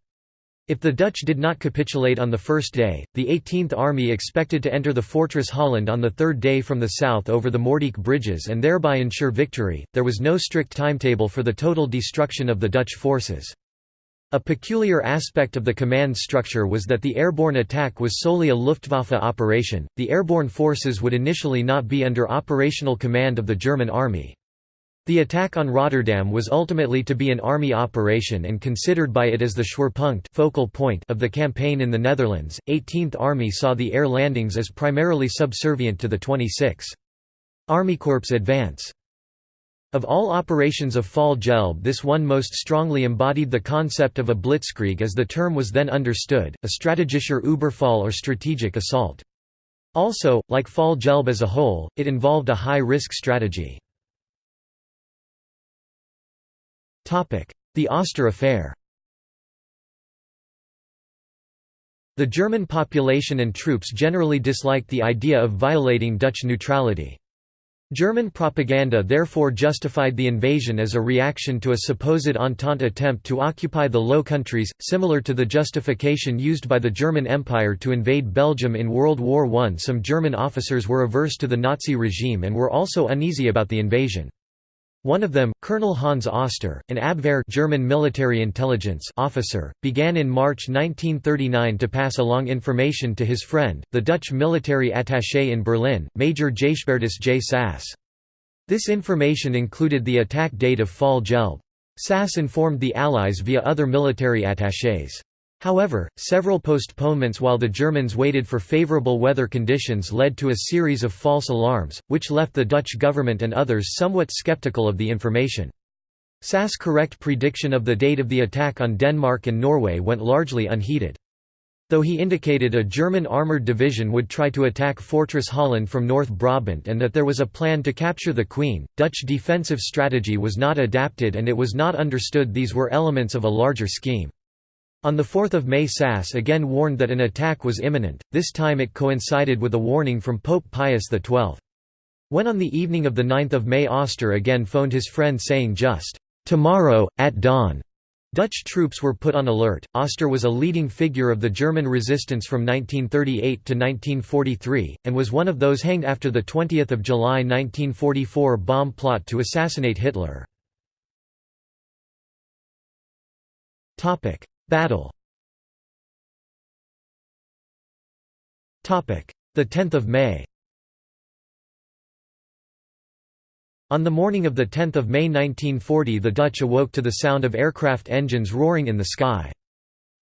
If the Dutch did not capitulate on the first day, the 18th Army expected to enter the Fortress Holland on the third day from the south over the Moerdijk bridges and thereby ensure victory. There was no strict timetable for the total destruction of the Dutch forces. A peculiar aspect of the command structure was that the airborne attack was solely a Luftwaffe operation, the airborne forces would initially not be under operational command of the German army. The attack on Rotterdam was ultimately to be an army operation and considered by it as the Schwerpunkt focal point of the campaign in the Netherlands. 18th Army saw the air landings as primarily subservient to the 26th Army Corps advance. Of all operations of Fall Gelb this one most strongly embodied the concept of a blitzkrieg as the term was then understood, a strategischer Überfall or strategic assault. Also, like Fall Gelb as a whole, it involved a high-risk strategy. The Oster Affair The German population and troops generally disliked the idea of violating Dutch neutrality. German propaganda therefore justified the invasion as a reaction to a supposed Entente attempt to occupy the Low Countries, similar to the justification used by the German Empire to invade Belgium in World War I. Some German officers were averse to the Nazi regime and were also uneasy about the invasion. One of them, Colonel Hans Oster, an Abwehr German military intelligence officer, began in March 1939 to pass along information to his friend, the Dutch military attaché in Berlin, Major Gijsbertus J. Sas. This information included the attack date of Fall Gelb. Sas informed the Allies via other military attachés. However, several postponements while the Germans waited for favorable weather conditions led to a series of false alarms, which left the Dutch government and others somewhat skeptical of the information. Sas' correct prediction of the date of the attack on Denmark and Norway went largely unheeded. Though he indicated a German armoured division would try to attack Fortress Holland from North Brabant and that there was a plan to capture the Queen, Dutch defensive strategy was not adapted and it was not understood these were elements of a larger scheme. On 4 May Sas again warned that an attack was imminent, this time it coincided with a warning from Pope Pius XII. When on the evening of 9 May Oster again phoned his friend saying just, "'Tomorrow, at dawn' Dutch troops were put on alert. Oster was a leading figure of the German resistance from 1938 to 1943, and was one of those hanged after the 20 July 1944 bomb plot to assassinate Hitler. Battle The 10th of May On the morning of 10 May 1940 the Dutch awoke to the sound of aircraft engines roaring in the sky.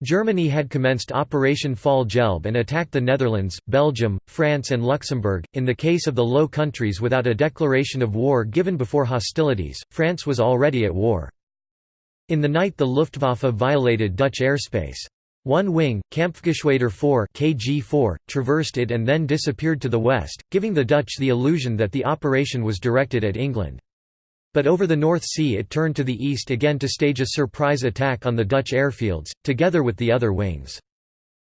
Germany had commenced Operation Fall Gelb and attacked the Netherlands, Belgium, France and Luxembourg. In the case of the Low Countries without a declaration of war given before hostilities, France was already at war. In the night the Luftwaffe violated Dutch airspace. One wing, Kampfgeschwader 4 KG4, traversed it and then disappeared to the west, giving the Dutch the illusion that the operation was directed at England. But over the North Sea it turned to the east again to stage a surprise attack on the Dutch airfields, together with the other wings.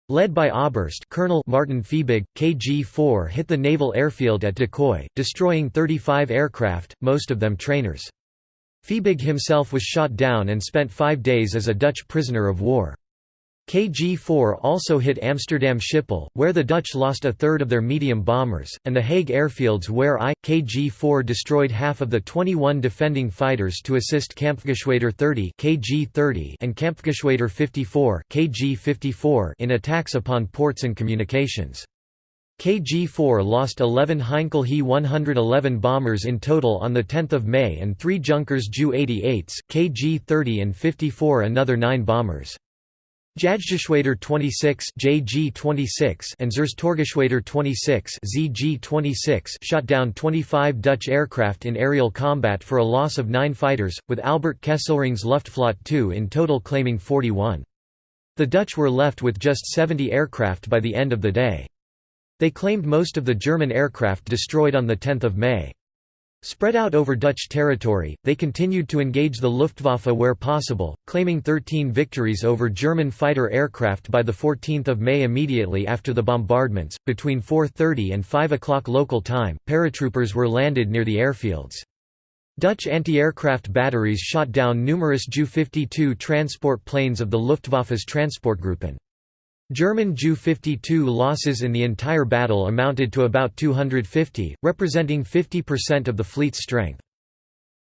Led by Oberst Colonel Martin Fiebig, KG-4 hit the naval airfield at De Kooy, destroying 35 aircraft, most of them trainers. Fiebig himself was shot down and spent five days as a Dutch prisoner of war. KG-4 also hit Amsterdam Schiphol, where the Dutch lost a third of their medium bombers, and the Hague airfields where I, KG-4 destroyed half of the 21 defending fighters to assist Kampfgeschwader 30 KG-30 and Kampfgeschwader 54 KG-54 in attacks upon ports and communications. KG-4 lost 11 Heinkel He-111 bombers in total on 10 May and three Junkers Ju-88s, KG-30 and 54 another nine bombers. Jagdgeschwader 26 JG-26 and Zerstörergeschwader 26 ZG-26 shot down 25 Dutch aircraft in aerial combat for a loss of nine fighters, with Albert Kesselring's Luftflotte II in total claiming 41. The Dutch were left with just 70 aircraft by the end of the day. They claimed most of the German aircraft destroyed on 10 May. Spread out over Dutch territory, they continued to engage the Luftwaffe where possible, claiming 13 victories over German fighter aircraft by 14 May immediately after the bombardments. Between 4.30 and 5 o'clock local time, paratroopers were landed near the airfields. Dutch anti-aircraft batteries shot down numerous Ju-52 transport planes of the Luftwaffe's Transportgruppen. German Ju-52 losses in the entire battle amounted to about 250, representing 50% of the fleet's strength.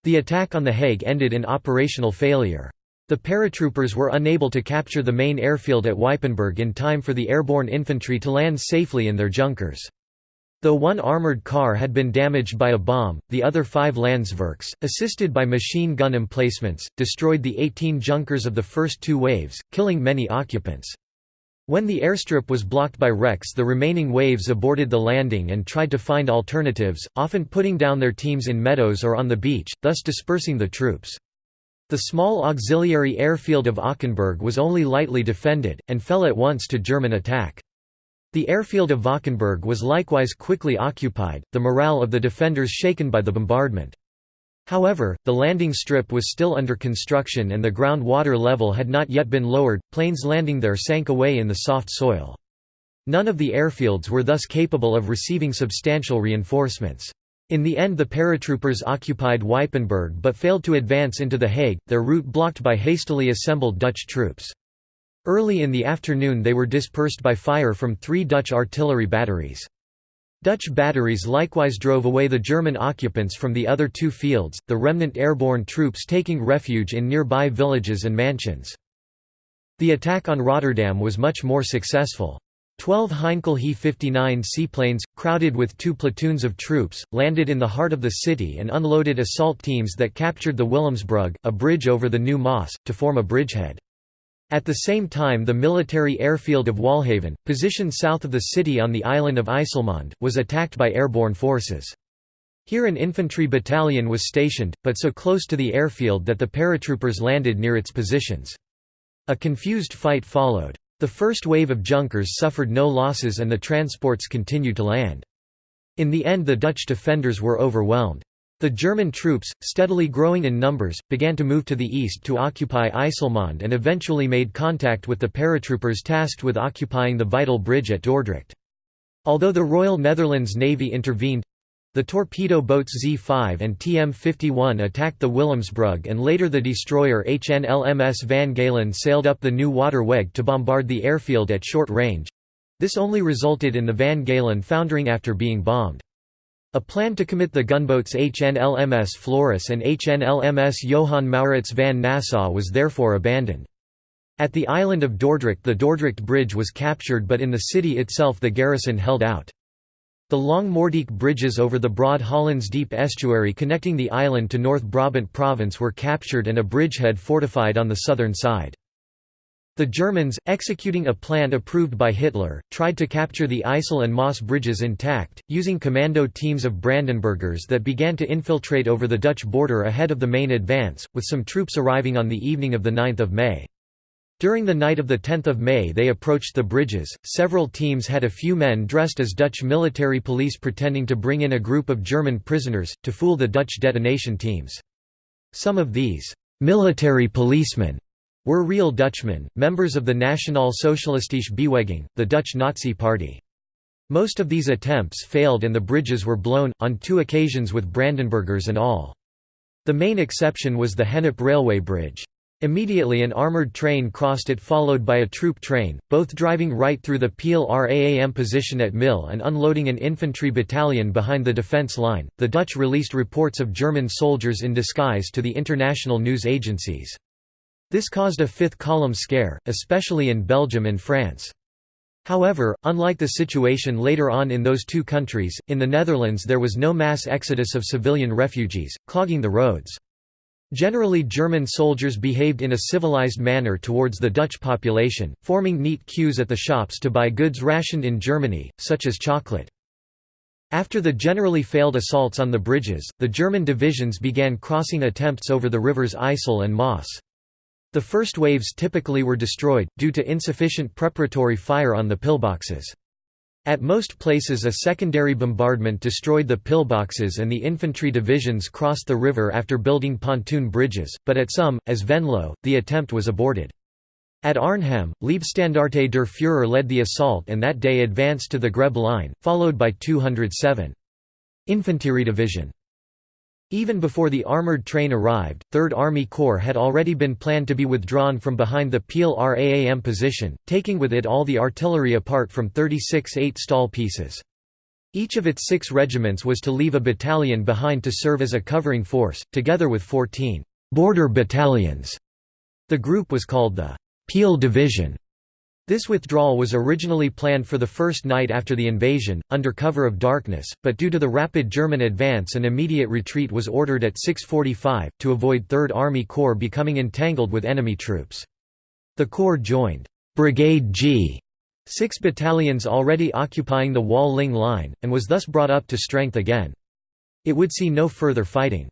The attack on The Hague ended in operational failure. The paratroopers were unable to capture the main airfield at Ypenburg in time for the airborne infantry to land safely in their Junkers. Though one armoured car had been damaged by a bomb, the other five Landsverks, assisted by machine gun emplacements, destroyed the 18 Junkers of the first two waves, killing many occupants. When the airstrip was blocked by wrecks the remaining waves aborted the landing and tried to find alternatives, often putting down their teams in meadows or on the beach, thus dispersing the troops. The small auxiliary airfield of Ockenburg was only lightly defended, and fell at once to German attack. The airfield of Valkenburg was likewise quickly occupied, the morale of the defenders shaken by the bombardment. However, the landing strip was still under construction and the ground water level had not yet been lowered, planes landing there sank away in the soft soil. None of the airfields were thus capable of receiving substantial reinforcements. In the end the paratroopers occupied Ypenburg but failed to advance into The Hague, their route blocked by hastily assembled Dutch troops. Early in the afternoon they were dispersed by fire from three Dutch artillery batteries. Dutch batteries likewise drove away the German occupants from the other two fields, the remnant airborne troops taking refuge in nearby villages and mansions. The attack on Rotterdam was much more successful. Twelve Heinkel He-59 seaplanes, crowded with two platoons of troops, landed in the heart of the city and unloaded assault teams that captured the Willemsbrug, a bridge over the Nieuwe Maas, to form a bridgehead. At the same time the military airfield of Waalhaven, positioned south of the city on the island of IJsselmonde, was attacked by airborne forces. Here an infantry battalion was stationed, but so close to the airfield that the paratroopers landed near its positions. A confused fight followed. The first wave of Junkers suffered no losses and the transports continued to land. In the end the Dutch defenders were overwhelmed. The German troops, steadily growing in numbers, began to move to the east to occupy IJsselmonde and eventually made contact with the paratroopers tasked with occupying the vital bridge at Dordrecht. Although the Royal Netherlands Navy intervened, the torpedo boats Z-5 and TM-51 attacked the Willemsbrug and later the destroyer HNLMS Van Galen sailed up the Nieuwe Waterweg to bombard the airfield at short range. This only resulted in the Van Galen foundering after being bombed. A plan to commit the gunboats HNLMS Floris and HNLMS Johan Maurits van Nassau was therefore abandoned. At the island of Dordrecht the Dordrecht Bridge was captured but in the city itself the garrison held out. The long Moerdijk bridges over the broad Hollands Diep estuary connecting the island to North Brabant province were captured and a bridgehead fortified on the southern side. The Germans, executing a plan approved by Hitler, tried to capture the IJssel and Maas bridges intact, using commando teams of Brandenburgers that began to infiltrate over the Dutch border ahead of the main advance, with some troops arriving on the evening of 9 May. During the night of 10 May they approached the bridges, several teams had a few men dressed as Dutch military police pretending to bring in a group of German prisoners, to fool the Dutch detonation teams. Some of these military policemen were real Dutchmen, members of the Nationaal Socialistische Beweging, the Dutch Nazi Party. Most of these attempts failed and the bridges were blown, on two occasions with Brandenburgers and all. The main exception was the Gennep railway bridge. Immediately an armoured train crossed it followed by a troop train, both driving right through the Peel-Raam position at Mill and unloading an infantry battalion behind the defence line. The Dutch released reports of German soldiers in disguise to the international news agencies. This caused a fifth column scare, especially in Belgium and France. However, unlike the situation later on in those two countries, in the Netherlands there was no mass exodus of civilian refugees, clogging the roads. Generally German soldiers behaved in a civilized manner towards the Dutch population, forming neat queues at the shops to buy goods rationed in Germany, such as chocolate. After the generally failed assaults on the bridges, the German divisions began crossing attempts over the rivers IJssel and Maas. The first waves typically were destroyed, due to insufficient preparatory fire on the pillboxes. At most places a secondary bombardment destroyed the pillboxes and the infantry divisions crossed the river after building pontoon bridges, but at some, as Venlo, the attempt was aborted. At Arnhem, Leibstandarte der Führer led the assault and that day advanced to the Grebbe line, followed by 207. Infantry Division. Even before the armoured train arrived, 3rd Army Corps had already been planned to be withdrawn from behind the Peel-Raam position, taking with it all the artillery apart from 36 8-Staal pieces. Each of its six regiments was to leave a battalion behind to serve as a covering force, together with 14 «border battalions». The group was called the «Peel Division» This withdrawal was originally planned for the first night after the invasion, under cover of darkness, but due to the rapid German advance an immediate retreat was ordered at 6.45, to avoid 3rd Army Corps becoming entangled with enemy troops. The Corps joined Brigade G, six battalions already occupying the Waal-Linge line, and was thus brought up to strength again. It would see no further fighting.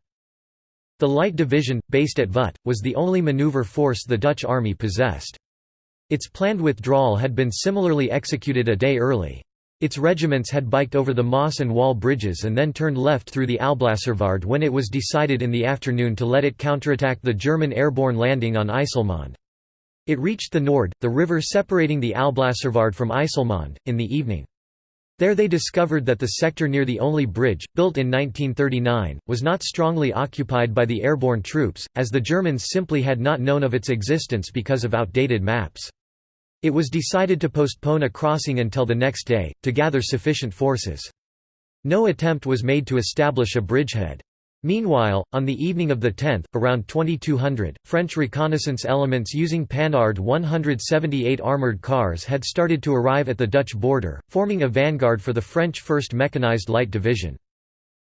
The Light Division, based at Vught, was the only maneuver force the Dutch army possessed. Its planned withdrawal had been similarly executed a day early. Its regiments had biked over the Maas and Waal bridges and then turned left through the Alblasserwaard when it was decided in the afternoon to let it counterattack the German airborne landing on IJsselmonde. It reached the Noord, the river separating the Alblasserwaard from IJsselmonde, in the evening. There they discovered that the sector near the only bridge, built in 1939, was not strongly occupied by the airborne troops, as the Germans simply had not known of its existence because of outdated maps. It was decided to postpone a crossing until the next day, to gather sufficient forces. No attempt was made to establish a bridgehead. Meanwhile, on the evening of the 10th, around 2200, French reconnaissance elements using Panhard 178 armoured cars had started to arrive at the Dutch border, forming a vanguard for the French 1st Mechanized Light Division.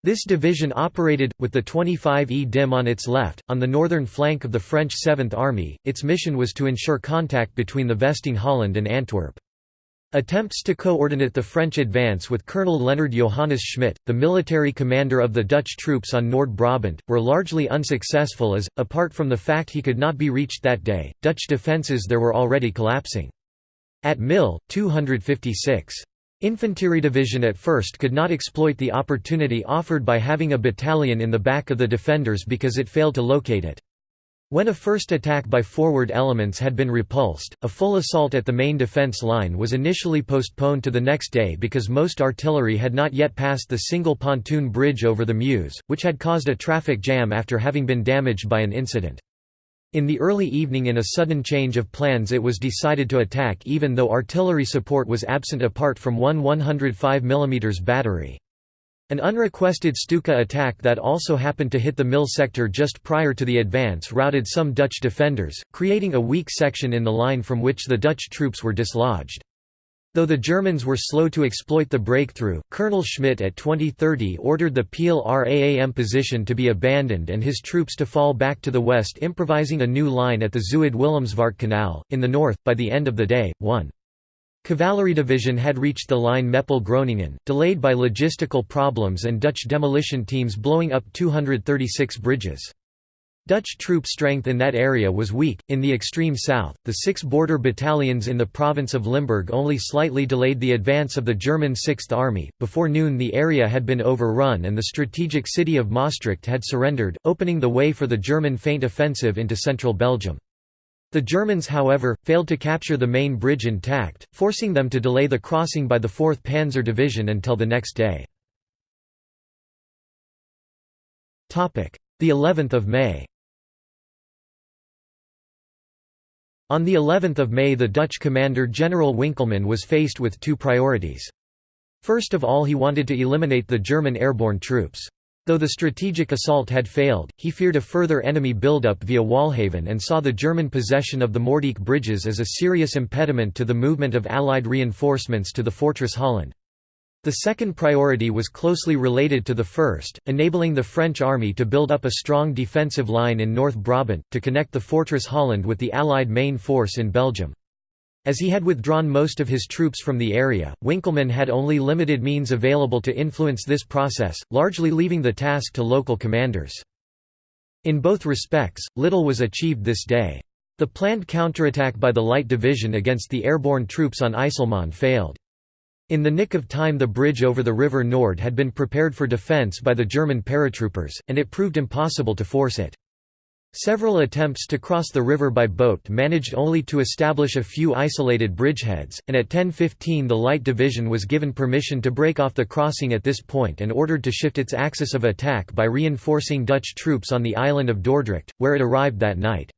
This division operated, with the 25e dim on its left, on the northern flank of the French 7th Army. Its mission was to ensure contact between the Vesting Holland and Antwerp. Attempts to coordinate the French advance with Colonel Leonard Johannes Schmidt, the military commander of the Dutch troops on Nord-Brabant, were largely unsuccessful as, apart from the fact he could not be reached that day, Dutch defences there were already collapsing. At Mill, 256. Infantry Division at first could not exploit the opportunity offered by having a battalion in the back of the defenders because it failed to locate it. When a first attack by forward elements had been repulsed, a full assault at the main defence line was initially postponed to the next day because most artillery had not yet passed the single pontoon bridge over the Meuse, which had caused a traffic jam after having been damaged by an incident. In the early evening in a sudden change of plans it was decided to attack even though artillery support was absent apart from one 105 mm battery. An unrequested Stuka attack that also happened to hit the Mill sector just prior to the advance routed some Dutch defenders, creating a weak section in the line from which the Dutch troops were dislodged. Though the Germans were slow to exploit the breakthrough, Colonel Schmidt at 2030 ordered the Peel-Raam position to be abandoned and his troops to fall back to the west improvising a new line at the Zuid-Willemsvaart Canal. In the north, by the end of the day, 1. Cavalry Division had reached the line Meppel-Groningen, delayed by logistical problems and Dutch demolition teams blowing up 236 bridges. Dutch troop strength in that area was weak. In the extreme south, the six border battalions in the province of Limburg only slightly delayed the advance of the German Sixth Army. Before noon, the area had been overrun and the strategic city of Maastricht had surrendered, opening the way for the German feint offensive into central Belgium. The Germans however, failed to capture the main bridge intact, forcing them to delay the crossing by the 4th Panzer Division until the next day. The 11th of May On the 11th of May the Dutch commander General Winkelman was faced with two priorities. First of all he wanted to eliminate the German airborne troops. Though the strategic assault had failed, he feared a further enemy buildup via Waalhaven and saw the German possession of the Moerdijk bridges as a serious impediment to the movement of Allied reinforcements to the Fortress Holland. The second priority was closely related to the first, enabling the French army to build up a strong defensive line in North Brabant, to connect the Fortress Holland with the Allied main force in Belgium. As he had withdrawn most of his troops from the area, Winkelman had only limited means available to influence this process, largely leaving the task to local commanders. In both respects, little was achieved this day. The planned counterattack by the Light Division against the airborne troops on IJsselmonde failed. In the nick of time the bridge over the River Noord had been prepared for defence by the German paratroopers, and it proved impossible to force it. Several attempts to cross the river by boat managed only to establish a few isolated bridgeheads, and at 10.15 the Light Division was given permission to break off the crossing at this point and ordered to shift its axis of attack by reinforcing Dutch troops on the island of Dordrecht, where it arrived that night.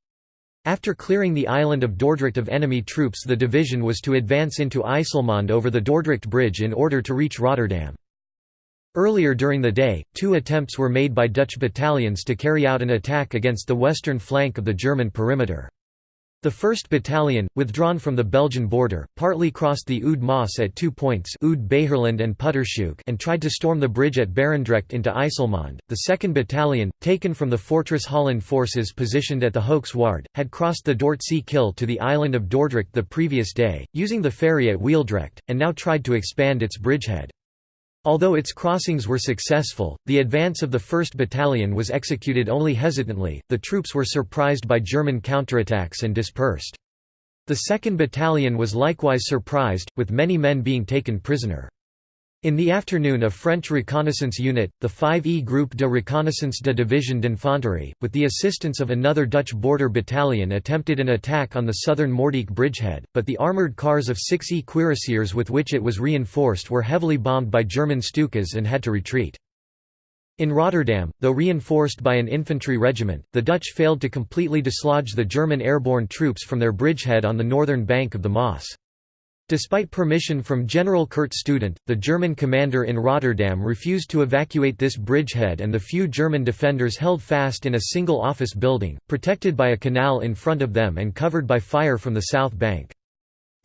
After clearing the island of Dordrecht of enemy troops the division was to advance into IJsselmonde over the Dordrecht Bridge in order to reach Rotterdam. Earlier during the day, two attempts were made by Dutch battalions to carry out an attack against the western flank of the German perimeter. The 1st Battalion, withdrawn from the Belgian border, partly crossed the Oude Maas at two points Beijerland and Puttershoek and tried to storm the bridge at Barendrecht into IJsselmonde. The 2nd Battalion, taken from the Fortress Holland forces positioned at the Hoeksche Waard, had crossed the Dordtse Kil to the island of Dordrecht the previous day, using the ferry at Wieldrecht, and now tried to expand its bridgehead. Although its crossings were successful, the advance of the 1st Battalion was executed only hesitantly, the troops were surprised by German counterattacks and dispersed. The 2nd Battalion was likewise surprised, with many men being taken prisoner. In the afternoon a French reconnaissance unit, the 5e Groupe de Reconnaissance de Division d'Infanterie, with the assistance of another Dutch border battalion attempted an attack on the southern Moerdijk bridgehead, but the armoured cars of 6e cuirassiers with which it was reinforced were heavily bombed by German Stukas and had to retreat. In Rotterdam, though reinforced by an infantry regiment, the Dutch failed to completely dislodge the German airborne troops from their bridgehead on the northern bank of the Maas. Despite permission from General Kurt Student, the German commander in Rotterdam refused to evacuate this bridgehead and the few German defenders held fast in a single office building, protected by a canal in front of them and covered by fire from the south bank.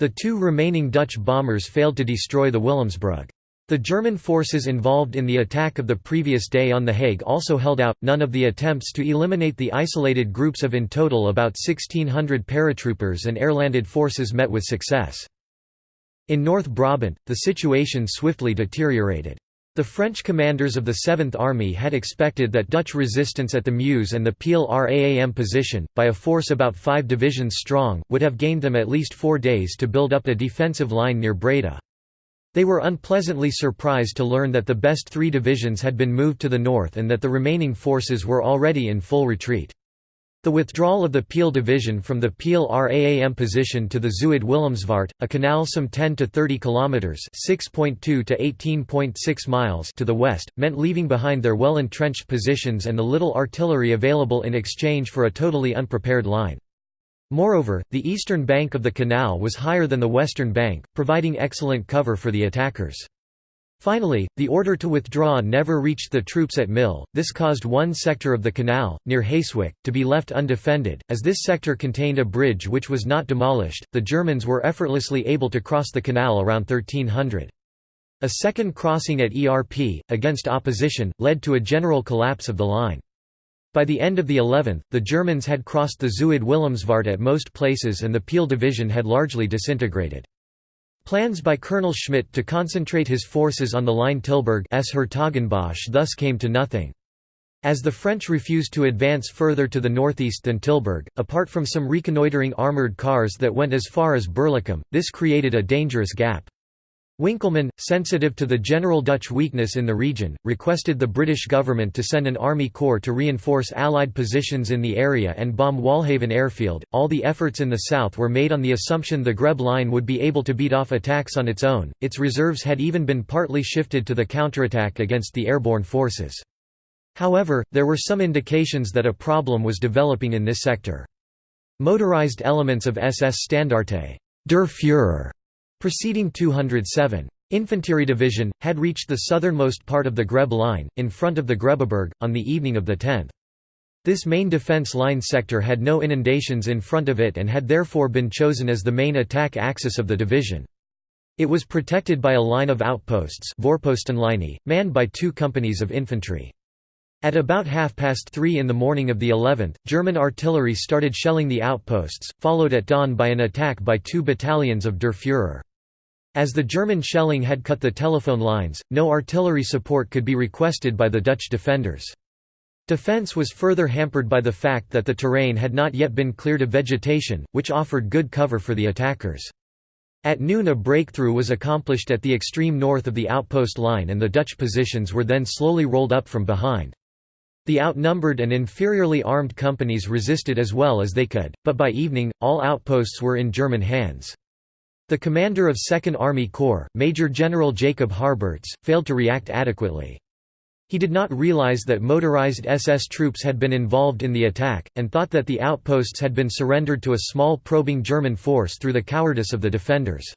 The two remaining Dutch bombers failed to destroy the Willemsbrug. The German forces involved in the attack of the previous day on The Hague also held out. None of the attempts to eliminate the isolated groups of in total about 1,600 paratroopers and airlanded forces met with success. In North Brabant, the situation swiftly deteriorated. The French commanders of the Seventh Army had expected that Dutch resistance at the Meuse and the Peel Raam position, by a force about five divisions strong, would have gained them at least four days to build up a defensive line near Breda. They were unpleasantly surprised to learn that the best three divisions had been moved to the north and that the remaining forces were already in full retreat. The withdrawal of the Peel division from the Peel-Raam position to the Zuid Willemsvaart, a canal some 10 to 30 kilometers (6.2 to 18.6 miles) to the west, meant leaving behind their well-entrenched positions and the little artillery available in exchange for a totally unprepared line. Moreover, the eastern bank of the canal was higher than the western bank, providing excellent cover for the attackers. Finally, the order to withdraw never reached the troops at Mill, this caused one sector of the canal, near Heeswijk, to be left undefended. As this sector contained a bridge which was not demolished, the Germans were effortlessly able to cross the canal around 1300. A second crossing at Erp, against opposition, led to a general collapse of the line. By the end of the 11th, the Germans had crossed the Zuid Willemsvaart at most places and the Peel division had largely disintegrated. Plans by Colonel Schmidt to concentrate his forces on the line Tilburg thus came to nothing. As the French refused to advance further to the northeast than Tilburg, apart from some reconnoitering armoured cars that went as far as Berlicum, this created a dangerous gap. Winkelman, sensitive to the general Dutch weakness in the region, requested the British government to send an army corps to reinforce Allied positions in the area and bomb Waalhaven airfield. All the efforts in the south were made on the assumption the Grebbe line would be able to beat off attacks on its own, its reserves had even been partly shifted to the counterattack against the airborne forces. However, there were some indications that a problem was developing in this sector. Motorized elements of SS Standarte Der Führer Preceding 207. Infantry Division, had reached the southernmost part of the Grebbe line, in front of the Grebeberg, on the evening of the 10th. This main defence line sector had no inundations in front of it and had therefore been chosen as the main attack axis of the division. It was protected by a line of outposts manned by two companies of infantry. At about half past three in the morning of the 11th, German artillery started shelling the outposts, followed at dawn by an attack by two battalions of Der Führer. As the German shelling had cut the telephone lines, no artillery support could be requested by the Dutch defenders. Defence was further hampered by the fact that the terrain had not yet been cleared of vegetation, which offered good cover for the attackers. At noon a breakthrough was accomplished at the extreme north of the outpost line and the Dutch positions were then slowly rolled up from behind. The outnumbered and inferiorly armed companies resisted as well as they could, but by evening, all outposts were in German hands. The commander of 2nd Army Corps, Major General Jacob Harberts, failed to react adequately. He did not realize that motorized SS troops had been involved in the attack, and thought that the outposts had been surrendered to a small probing German force through the cowardice of the defenders.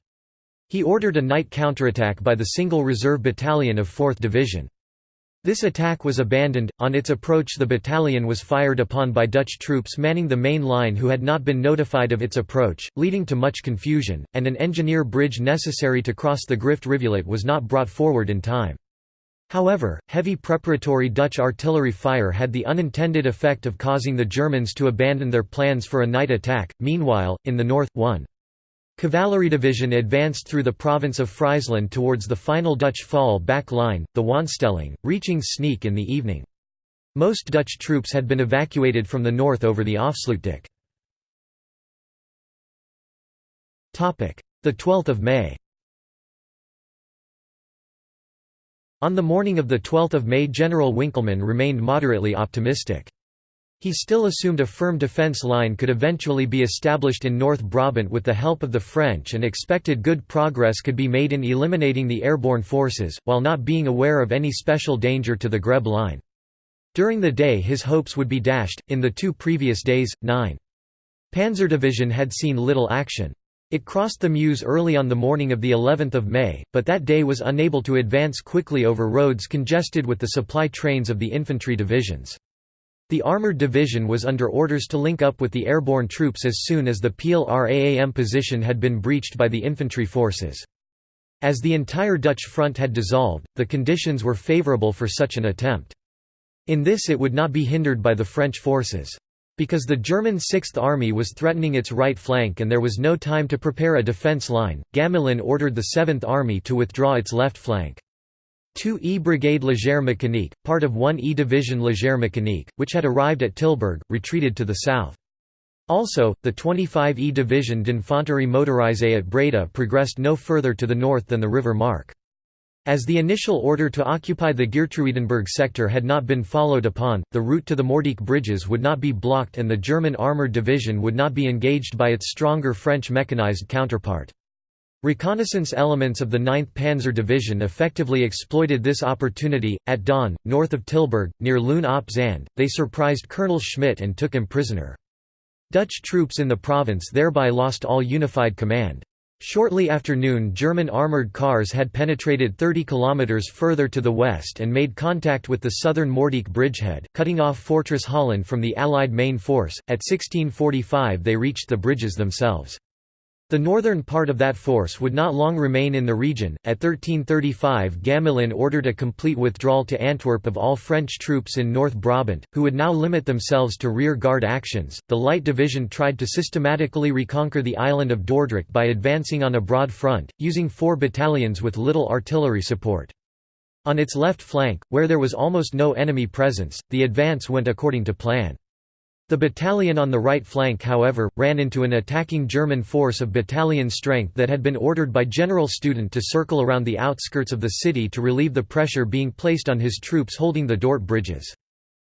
He ordered a night counterattack by the single reserve battalion of 4th Division. This attack was abandoned. On its approach, the battalion was fired upon by Dutch troops manning the main line who had not been notified of its approach, leading to much confusion, and an engineer bridge necessary to cross the Grift rivulet was not brought forward in time. However, heavy preparatory Dutch artillery fire had the unintended effect of causing the Germans to abandon their plans for a night attack. Meanwhile, in the north, 1. Cavalry division advanced through the province of Friesland towards the final Dutch fall-back line, the Wonsstelling, reaching Sneek in the evening. Most Dutch troops had been evacuated from the north over the Afsluitdijk. The 12th of May On the morning of 12 May General Winkelman remained moderately optimistic. He still assumed a firm defence line could eventually be established in North Brabant with the help of the French and expected good progress could be made in eliminating the airborne forces, while not being aware of any special danger to the Grebbe line. During the day his hopes would be dashed, in the two previous days, 9. Panzer Division had seen little action. It crossed the Meuse early on the morning of the 11th of May, but that day was unable to advance quickly over roads congested with the supply trains of the infantry divisions. The armoured division was under orders to link up with the airborne troops as soon as the Peel-Raam position had been breached by the infantry forces. As the entire Dutch front had dissolved, the conditions were favourable for such an attempt. In this it would not be hindered by the French forces. Because the German Sixth Army was threatening its right flank and there was no time to prepare a defence line, Gamelin ordered the Seventh Army to withdraw its left flank. 2 E Brigade Légère Mécanique, part of 1 E Division Légère Mécanique, which had arrived at Tilburg, retreated to the south. Also, the 25 E Division d'Infanterie Motorisée at Breda progressed no further to the north than the River Mark. As the initial order to occupy the Geertruidenberg sector had not been followed upon, the route to the Moerdijk bridges would not be blocked and the German armoured division would not be engaged by its stronger French mechanized counterpart. Reconnaissance elements of the 9th Panzer Division effectively exploited this opportunity. At dawn, north of Tilburg, near Loon op Zand, they surprised Colonel Schmidt and took him prisoner. Dutch troops in the province thereby lost all unified command. Shortly after noon German armoured cars had penetrated 30 km further to the west and made contact with the southern Moerdijk bridgehead, cutting off Fortress Holland from the Allied main force. At 1645 they reached the bridges themselves. The northern part of that force would not long remain in the region. At 1335, Gamelin ordered a complete withdrawal to Antwerp of all French troops in North Brabant, who would now limit themselves to rear guard actions. The Light Division tried to systematically reconquer the island of Dordrecht by advancing on a broad front, using four battalions with little artillery support. On its left flank, where there was almost no enemy presence, the advance went according to plan. The battalion on the right flank however, ran into an attacking German force of battalion strength that had been ordered by General Student to circle around the outskirts of the city to relieve the pressure being placed on his troops holding the Dort bridges.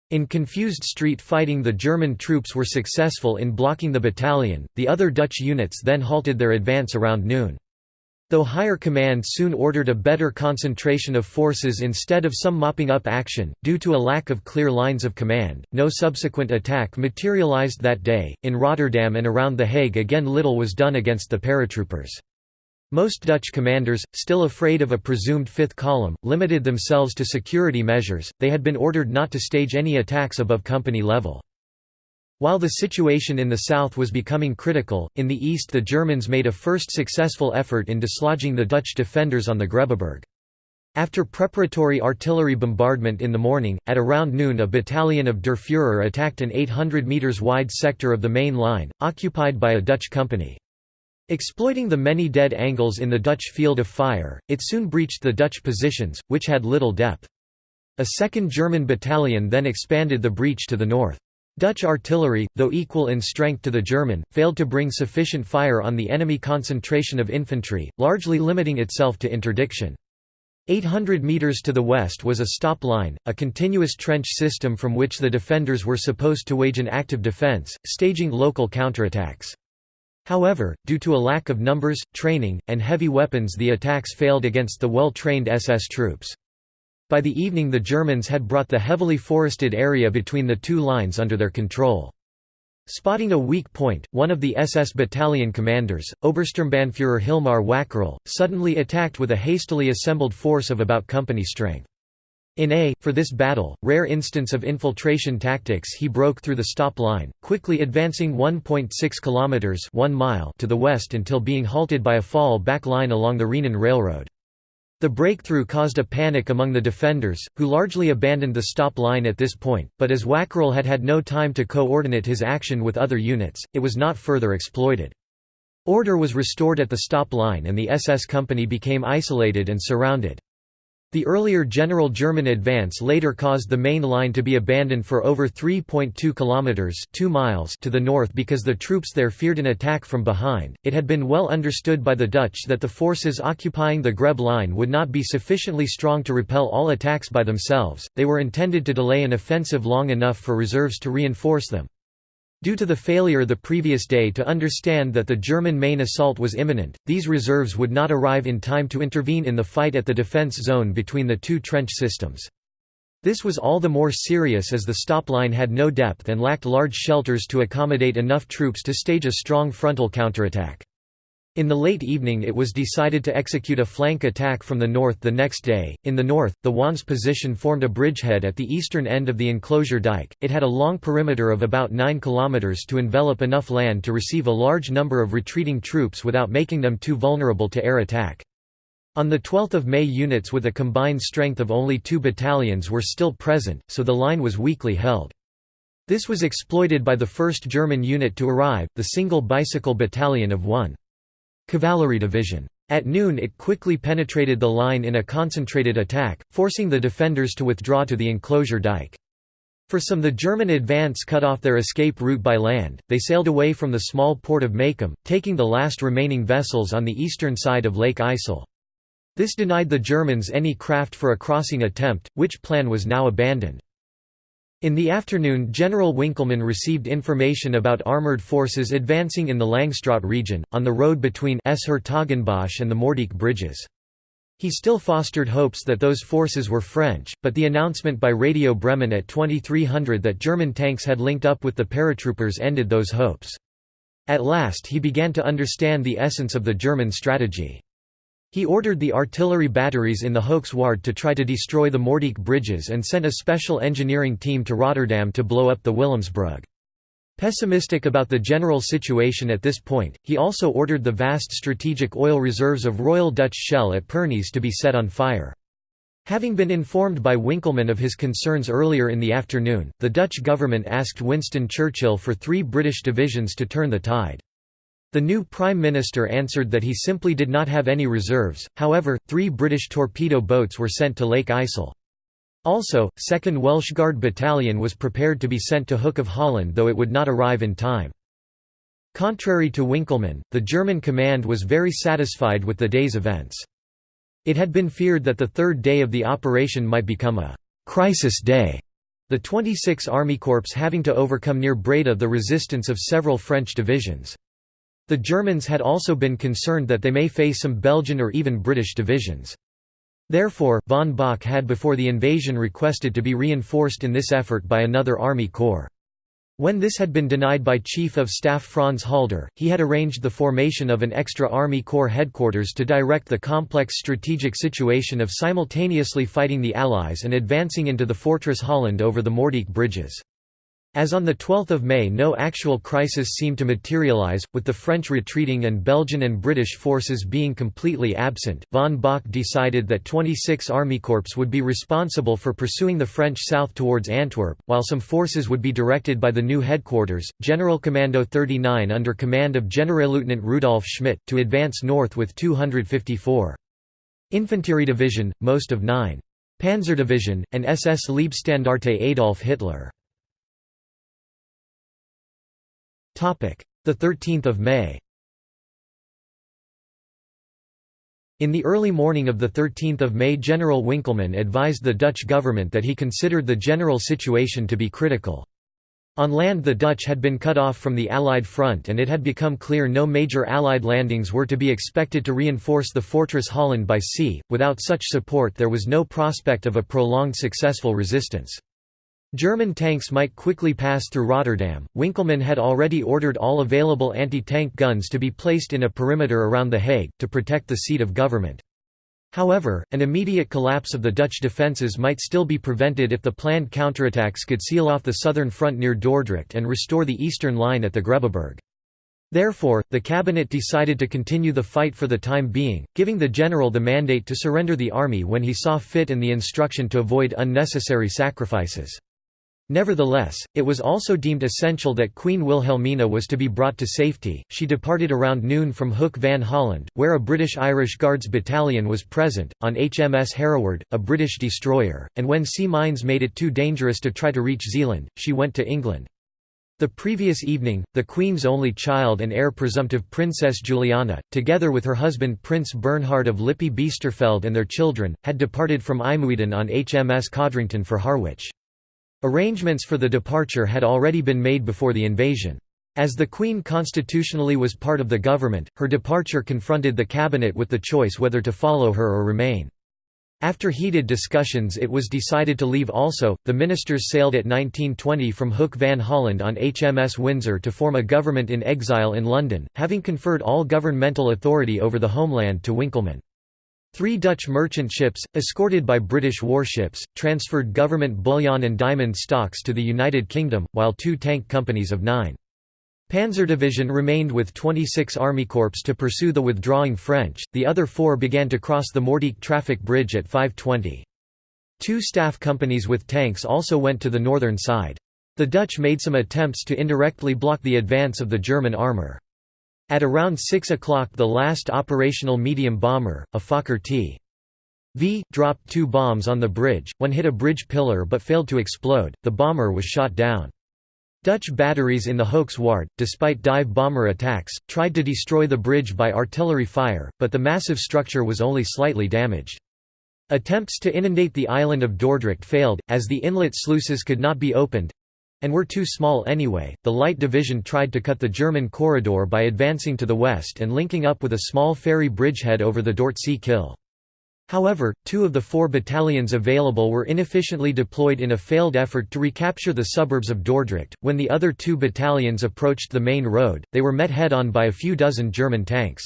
In confused street fighting the German troops were successful in blocking the battalion, the other Dutch units then halted their advance around noon. Though higher command soon ordered a better concentration of forces instead of some mopping up action, due to a lack of clear lines of command, no subsequent attack materialized that day. In Rotterdam and around The Hague again little was done against the paratroopers. Most Dutch commanders, still afraid of a presumed fifth column, limited themselves to security measures, they had been ordered not to stage any attacks above company level. While the situation in the south was becoming critical, in the east the Germans made a first successful effort in dislodging the Dutch defenders on the Grebbeberg. After preparatory artillery bombardment in the morning, at around noon a battalion of Der Führer attacked an 800 metres wide sector of the main line, occupied by a Dutch company. Exploiting the many dead angles in the Dutch field of fire, it soon breached the Dutch positions, which had little depth. A second German battalion then expanded the breach to the north. Dutch artillery, though equal in strength to the German, failed to bring sufficient fire on the enemy concentration of infantry, largely limiting itself to interdiction. 800 metres to the west was a stop line, a continuous trench system from which the defenders were supposed to wage an active defence, staging local counterattacks. However, due to a lack of numbers, training, and heavy weapons the attacks failed against the well-trained SS troops. By the evening the Germans had brought the heavily forested area between the two lines under their control. Spotting a weak point, one of the SS battalion commanders, Obersturmbannführer Hilmar Wackerl, suddenly attacked with a hastily assembled force of about company strength. In a, for this battle, rare instance of infiltration tactics he broke through the stop line, quickly advancing 1.6 km 1 mile to the west until being halted by a fall back line along the Rhenen Railroad. The breakthrough caused a panic among the defenders, who largely abandoned the stop line at this point, but as Wackerl had had no time to coordinate his action with other units, it was not further exploited. Order was restored at the stop line and the SS company became isolated and surrounded. The earlier general German advance later caused the main line to be abandoned for over 3.2 kilometers, 2 miles to the north because the troops there feared an attack from behind. It had been well understood by the Dutch that the forces occupying the Grebbe line would not be sufficiently strong to repel all attacks by themselves. They were intended to delay an offensive long enough for reserves to reinforce them. Due to the failure the previous day to understand that the German main assault was imminent, these reserves would not arrive in time to intervene in the fight at the defense zone between the two trench systems. This was all the more serious as the stop line had no depth and lacked large shelters to accommodate enough troops to stage a strong frontal counterattack. In the late evening it was decided to execute a flank attack from the north the next day. In the north, the Wons position formed a bridgehead at the eastern end of the enclosure dike. It had a long perimeter of about 9 kilometers to envelop enough land to receive a large number of retreating troops without making them too vulnerable to air attack. On 12 May units with a combined strength of only two battalions were still present, so the line was weakly held. This was exploited by the 1st German unit to arrive, the single bicycle battalion of 1. Cavalry Division. At noon it quickly penetrated the line in a concentrated attack, forcing the defenders to withdraw to the enclosure dike. For some the German advance cut off their escape route by land, they sailed away from the small port of Makkum, taking the last remaining vessels on the eastern side of Lake IJssel. This denied the Germans any craft for a crossing attempt, which plan was now abandoned. In the afternoon General Winkelman received information about armoured forces advancing in the Langstraat region, on the road between 's-Hertogenbosch and the Moerdijk bridges. He still fostered hopes that those forces were French, but the announcement by Radio Bremen at 2300 that German tanks had linked up with the paratroopers ended those hopes. At last he began to understand the essence of the German strategy. He ordered the artillery batteries in the Hoeksche Waard to try to destroy the Moerdijk bridges and sent a special engineering team to Rotterdam to blow up the Willemsbrug. Pessimistic about the general situation at this point, he also ordered the vast strategic oil reserves of Royal Dutch Shell at Pernis to be set on fire. Having been informed by Winkelman of his concerns earlier in the afternoon, the Dutch government asked Winston Churchill for three British divisions to turn the tide. The new Prime Minister answered that he simply did not have any reserves, however, three British torpedo boats were sent to Lake IJssel. Also, 2nd Welsh Guard Battalion was prepared to be sent to Hook of Holland though it would not arrive in time. Contrary to Winkelman, the German command was very satisfied with the day's events. It had been feared that the third day of the operation might become a «crisis day», the 26 Army Corps having to overcome near Breda the resistance of several French divisions. The Germans had also been concerned that they may face some Belgian or even British divisions. Therefore, von Bock had before the invasion requested to be reinforced in this effort by another army corps. When this had been denied by Chief of Staff Franz Halder, he had arranged the formation of an extra Army Corps headquarters to direct the complex strategic situation of simultaneously fighting the Allies and advancing into the Fortress Holland over the Moerdijk bridges. As on 12 May no actual crisis seemed to materialize, with the French retreating and Belgian and British forces being completely absent, von Bock decided that 26 Army Corps would be responsible for pursuing the French south towards Antwerp, while some forces would be directed by the new headquarters, General Commando 39 under command of Generalleutnant Rudolf Schmidt, to advance north with 254. Infantry Division, most of 9. Panzer Division, and SS Leibstandarte Adolf Hitler. The 13th of May In the early morning of 13 May General Winkelman advised the Dutch government that he considered the general situation to be critical. On land the Dutch had been cut off from the Allied front and it had become clear no major Allied landings were to be expected to reinforce the fortress Holland by sea, without such support there was no prospect of a prolonged successful resistance. German tanks might quickly pass through Rotterdam. Winkelman had already ordered all available anti-tank guns to be placed in a perimeter around The Hague, to protect the seat of government. However, an immediate collapse of the Dutch defences might still be prevented if the planned counterattacks could seal off the southern front near Dordrecht and restore the eastern line at the Grebbeberg. Therefore, the cabinet decided to continue the fight for the time being, giving the general the mandate to surrender the army when he saw fit and the instruction to avoid unnecessary sacrifices. Nevertheless, it was also deemed essential that Queen Wilhelmina was to be brought to safety. She departed around noon from Hook van Holland, where a British Irish Guards battalion was present, on HMS Hereward, a British destroyer, and when sea mines made it too dangerous to try to reach Zeeland, she went to England. The previous evening, the Queen's only child and heir presumptive Princess Juliana, together with her husband Prince Bernhard of Lippe-Biesterfeld and their children, had departed from IJmuiden on HMS Codrington for Harwich. Arrangements for the departure had already been made before the invasion. As the Queen constitutionally was part of the government, her departure confronted the cabinet with the choice whether to follow her or remain. After heated discussions it was decided to leave also. The ministers sailed at 1920 from Hook van Holland on HMS Windsor to form a government in exile in London, having conferred all governmental authority over the homeland to Winkelman. Three Dutch merchant ships, escorted by British warships, transferred government bullion and diamond stocks to the United Kingdom, while two tank companies of nine. Panzer Division remained with 26 Army Corps to pursue the withdrawing French, the other four began to cross the Moerdijk traffic bridge at 520. Two staff companies with tanks also went to the northern side. The Dutch made some attempts to indirectly block the advance of the German armour. At around 6 o'clock the last operational medium bomber, a Fokker T. V, dropped two bombs on the bridge, one hit a bridge pillar but failed to explode, the bomber was shot down. Dutch batteries in the Hoeksche Waard, despite dive bomber attacks, tried to destroy the bridge by artillery fire, but the massive structure was only slightly damaged. Attempts to inundate the island of Dordrecht failed, as the inlet sluices could not be opened, and were too small anyway. The Light Division tried to cut the German corridor by advancing to the west and linking up with a small ferry bridgehead over the Dordtse Kil. However, two of the four battalions available were inefficiently deployed in a failed effort to recapture the suburbs of Dordrecht. When the other two battalions approached the main road, they were met head on by a few dozen German tanks.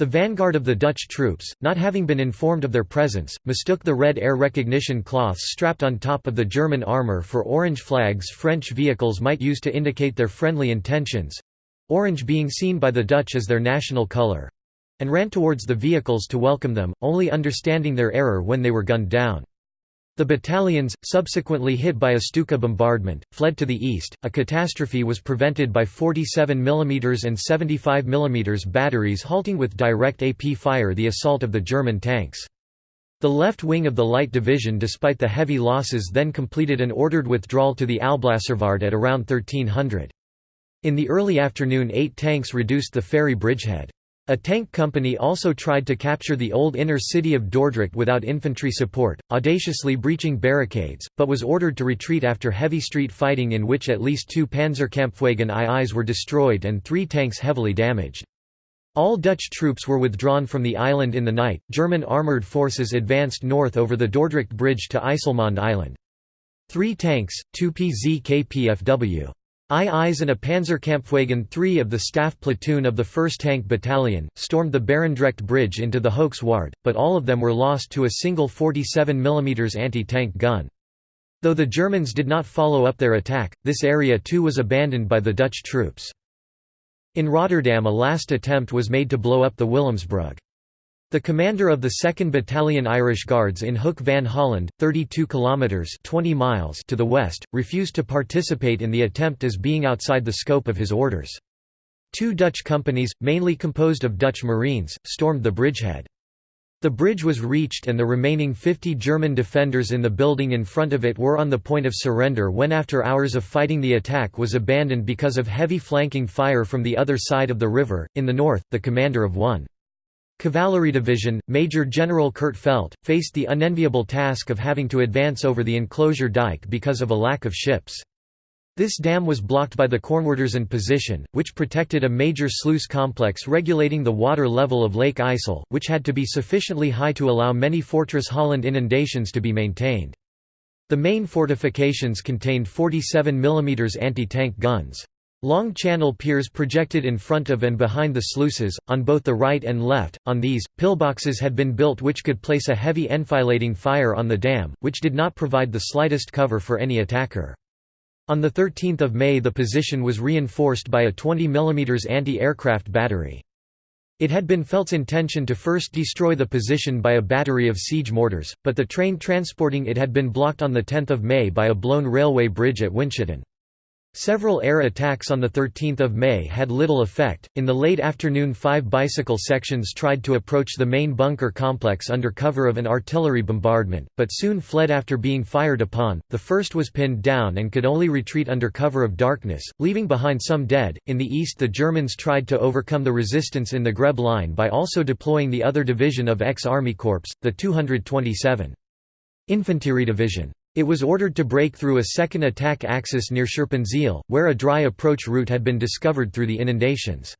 The vanguard of the Dutch troops, not having been informed of their presence, mistook the red air recognition cloths strapped on top of the German armour for orange flags French vehicles might use to indicate their friendly intentions—orange being seen by the Dutch as their national colour—and ran towards the vehicles to welcome them, only understanding their error when they were gunned down. The battalions, subsequently hit by a Stuka bombardment, fled to the east. A catastrophe was prevented by 47 mm and 75 mm batteries halting with direct AP fire the assault of the German tanks. The left wing of the Light Division despite the heavy losses then completed an ordered withdrawal to the Alblasserwaard at around 1300. In the early afternoon eight tanks reduced the ferry bridgehead. A tank company also tried to capture the old inner city of Dordrecht without infantry support, audaciously breaching barricades, but was ordered to retreat after heavy street fighting in which at least two Panzerkampfwagen IIs were destroyed and three tanks heavily damaged. All Dutch troops were withdrawn from the island in the night. German armoured forces advanced north over the Dordrecht Bridge to IJsselmonde Island. Three tanks, two PZ-KPFW. IIs and a Panzerkampfwagen 3 of the staff platoon of the 1st Tank Battalion, stormed the Barendrecht Bridge into the Hoeksche Waard, but all of them were lost to a single 47 mm anti-tank gun. Though the Germans did not follow up their attack, this area too was abandoned by the Dutch troops. In Rotterdam a last attempt was made to blow up the Willemsbrug. The commander of the 2nd Battalion Irish Guards in Hook van Holland, 32 kilometers (20 miles) to the west, refused to participate in the attempt as being outside the scope of his orders. Two Dutch companies, mainly composed of Dutch Marines, stormed the bridgehead. The bridge was reached and the remaining 50 German defenders in the building in front of it were on the point of surrender when after hours of fighting the attack was abandoned because of heavy flanking fire from the other side of the river. In the north, the commander of 1 Cavalry Division, Major General Kurt Feldt, faced the unenviable task of having to advance over the enclosure dike because of a lack of ships. This dam was blocked by the Kornwerderszand position, which protected a major sluice complex regulating the water level of Lake IJssel, which had to be sufficiently high to allow many Fortress Holland inundations to be maintained. The main fortifications contained 47 mm anti-tank guns. Long channel piers projected in front of and behind the sluices, on both the right and left. On these, pillboxes had been built which could place a heavy enfilading fire on the dam, which did not provide the slightest cover for any attacker. On 13 May the position was reinforced by a 20 mm anti-aircraft battery. It had been Feldt's intention to first destroy the position by a battery of siege mortars, but the train transporting it had been blocked on 10 May by a blown railway bridge at Winschoten. Several air attacks on 13 May had little effect. In the late afternoon five bicycle sections tried to approach the main bunker complex under cover of an artillery bombardment, but soon fled after being fired upon. The first was pinned down and could only retreat under cover of darkness, leaving behind some dead. In the east the Germans tried to overcome the resistance in the Grebbe line by also deploying the other division of ex-Army Corps, the 227 Infantry Division. It was ordered to break through a second attack axis near Scherpenzeel, where a dry approach route had been discovered through the inundations.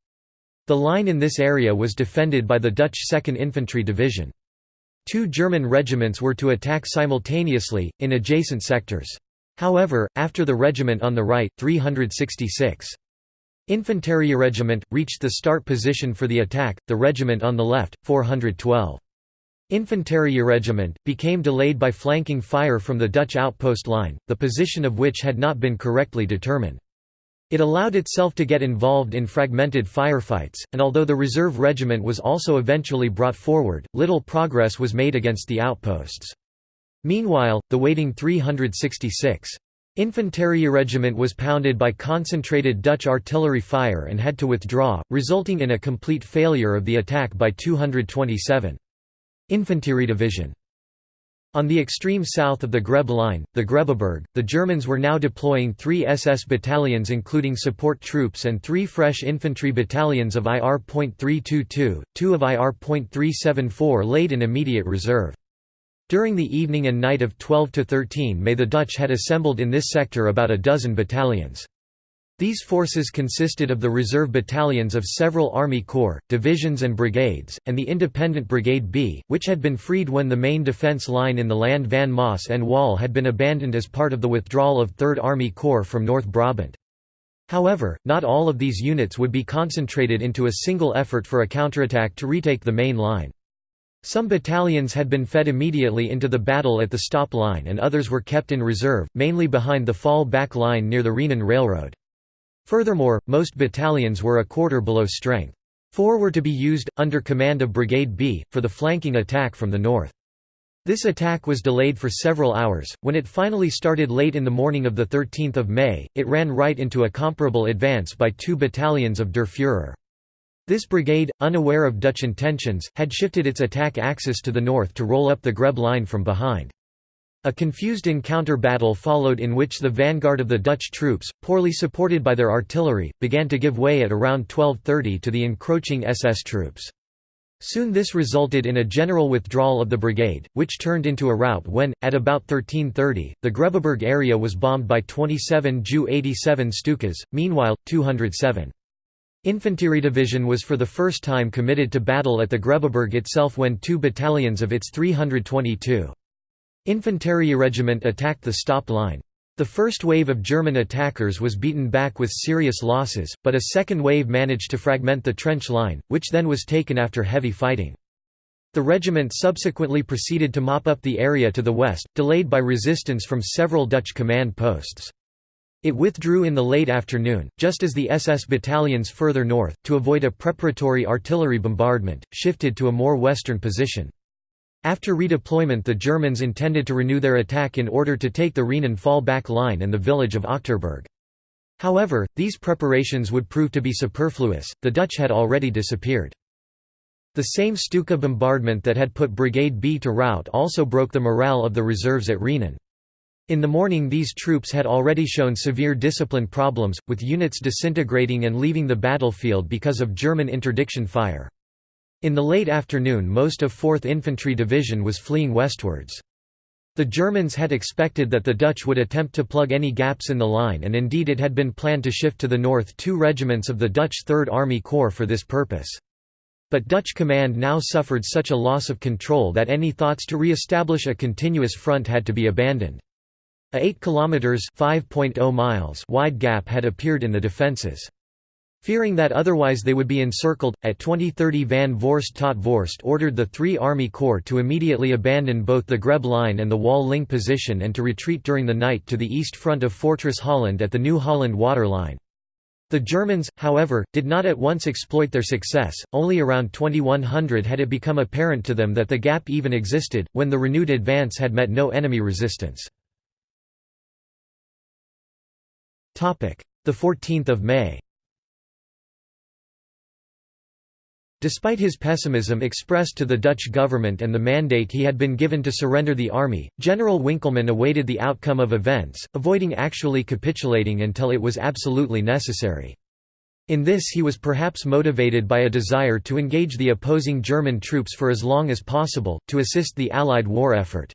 The line in this area was defended by the Dutch 2nd Infantry Division. Two German regiments were to attack simultaneously, in adjacent sectors. However, after the regiment on the right, 366. Infanterie Regiment, reached the start position for the attack, the regiment on the left, 412. Infanterie Regiment, became delayed by flanking fire from the Dutch outpost line, the position of which had not been correctly determined. It allowed itself to get involved in fragmented firefights, and although the reserve regiment was also eventually brought forward, little progress was made against the outposts. Meanwhile, the waiting 366. Infanterie Regiment was pounded by concentrated Dutch artillery fire and had to withdraw, resulting in a complete failure of the attack by 227. Infantry Division on the extreme south of the Grebbe line, the Grebbeberg, the Germans were now deploying three SS battalions including support troops and three fresh infantry battalions of IR.322, two of IR.374 laid in immediate reserve. During the evening and night of 12–13 May the Dutch had assembled in this sector about a dozen battalions. These forces consisted of the reserve battalions of several Army Corps, divisions and brigades, and the Independent Brigade B, which had been freed when the main defence line in the Land van Maas and Waal had been abandoned as part of the withdrawal of 3rd Army Corps from North Brabant. However, not all of these units would be concentrated into a single effort for a counterattack to retake the main line. Some battalions had been fed immediately into the battle at the stop line and others were kept in reserve, mainly behind the fall-back line near the Rhenen Railroad. Furthermore, most battalions were a quarter below strength. Four were to be used, under command of Brigade B, for the flanking attack from the north. This attack was delayed for several hours. When it finally started late in the morning of 13 May, it ran right into a comparable advance by two battalions of Der Führer. This brigade, unaware of Dutch intentions, had shifted its attack axis to the north to roll up the Grebbe line from behind. A confused encounter battle followed in which the vanguard of the Dutch troops, poorly supported by their artillery, began to give way at around 12.30 to the encroaching SS troops. Soon this resulted in a general withdrawal of the brigade, which turned into a rout when, at about 13.30, the Grebbeberg area was bombed by 27 Ju-87 Stukas, meanwhile, 207. Infantry Division was for the first time committed to battle at the Grebbeberg itself when two battalions of its 322. Infanterie Regiment attacked the stop line. The first wave of German attackers was beaten back with serious losses, but a second wave managed to fragment the trench line, which then was taken after heavy fighting. The regiment subsequently proceeded to mop up the area to the west, delayed by resistance from several Dutch command posts. It withdrew in the late afternoon, just as the SS battalions further north, to avoid a preparatory artillery bombardment, shifted to a more western position. After redeployment the Germans intended to renew their attack in order to take the Rhenen fall-back line and the village of Achterberg. However, these preparations would prove to be superfluous, the Dutch had already disappeared. The same Stuka bombardment that had put Brigade B to rout also broke the morale of the reserves at Rhenen. In the morning these troops had already shown severe discipline problems, with units disintegrating and leaving the battlefield because of German interdiction fire. In the late afternoon most of 4th Infantry Division was fleeing westwards. The Germans had expected that the Dutch would attempt to plug any gaps in the line and indeed it had been planned to shift to the north two regiments of the Dutch Third Army Corps for this purpose. But Dutch command now suffered such a loss of control that any thoughts to re-establish a continuous front had to be abandoned. A 8 km (5.0 miles) wide gap had appeared in the defences. Fearing that otherwise they would be encircled, at 2030 Van Voorst tot Voorst ordered the three Army Corps to immediately abandon both the Grebbe line and the Waal-Linge position and to retreat during the night to the east front of Fortress Holland at the New Holland waterline. The Germans, however, did not at once exploit their success, only around 2100 had it become apparent to them that the gap even existed, when the renewed advance had met no enemy resistance. 14 May Despite his pessimism expressed to the Dutch government and the mandate he had been given to surrender the army, General Winkelman awaited the outcome of events, avoiding actually capitulating until it was absolutely necessary. In this he was perhaps motivated by a desire to engage the opposing German troops for as long as possible, to assist the Allied war effort.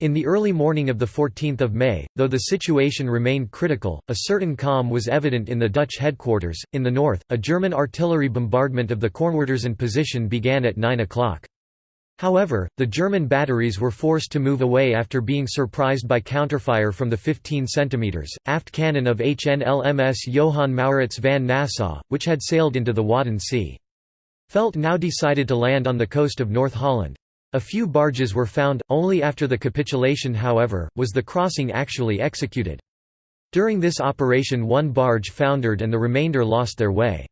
In the early morning of 14 May, though the situation remained critical, a certain calm was evident in the Dutch headquarters. In the north, a German artillery bombardment of the Kornwerderszand position began at 9 o'clock. However, the German batteries were forced to move away after being surprised by counterfire from the 15 cm, aft cannon of HNLMS Johan Maurits van Nassau, which had sailed into the Wadden Sea. Feldt now decided to land on the coast of North Holland. A few barges were found, only after the capitulation however, was the crossing actually executed. During this operation one barge foundered and the remainder lost their way.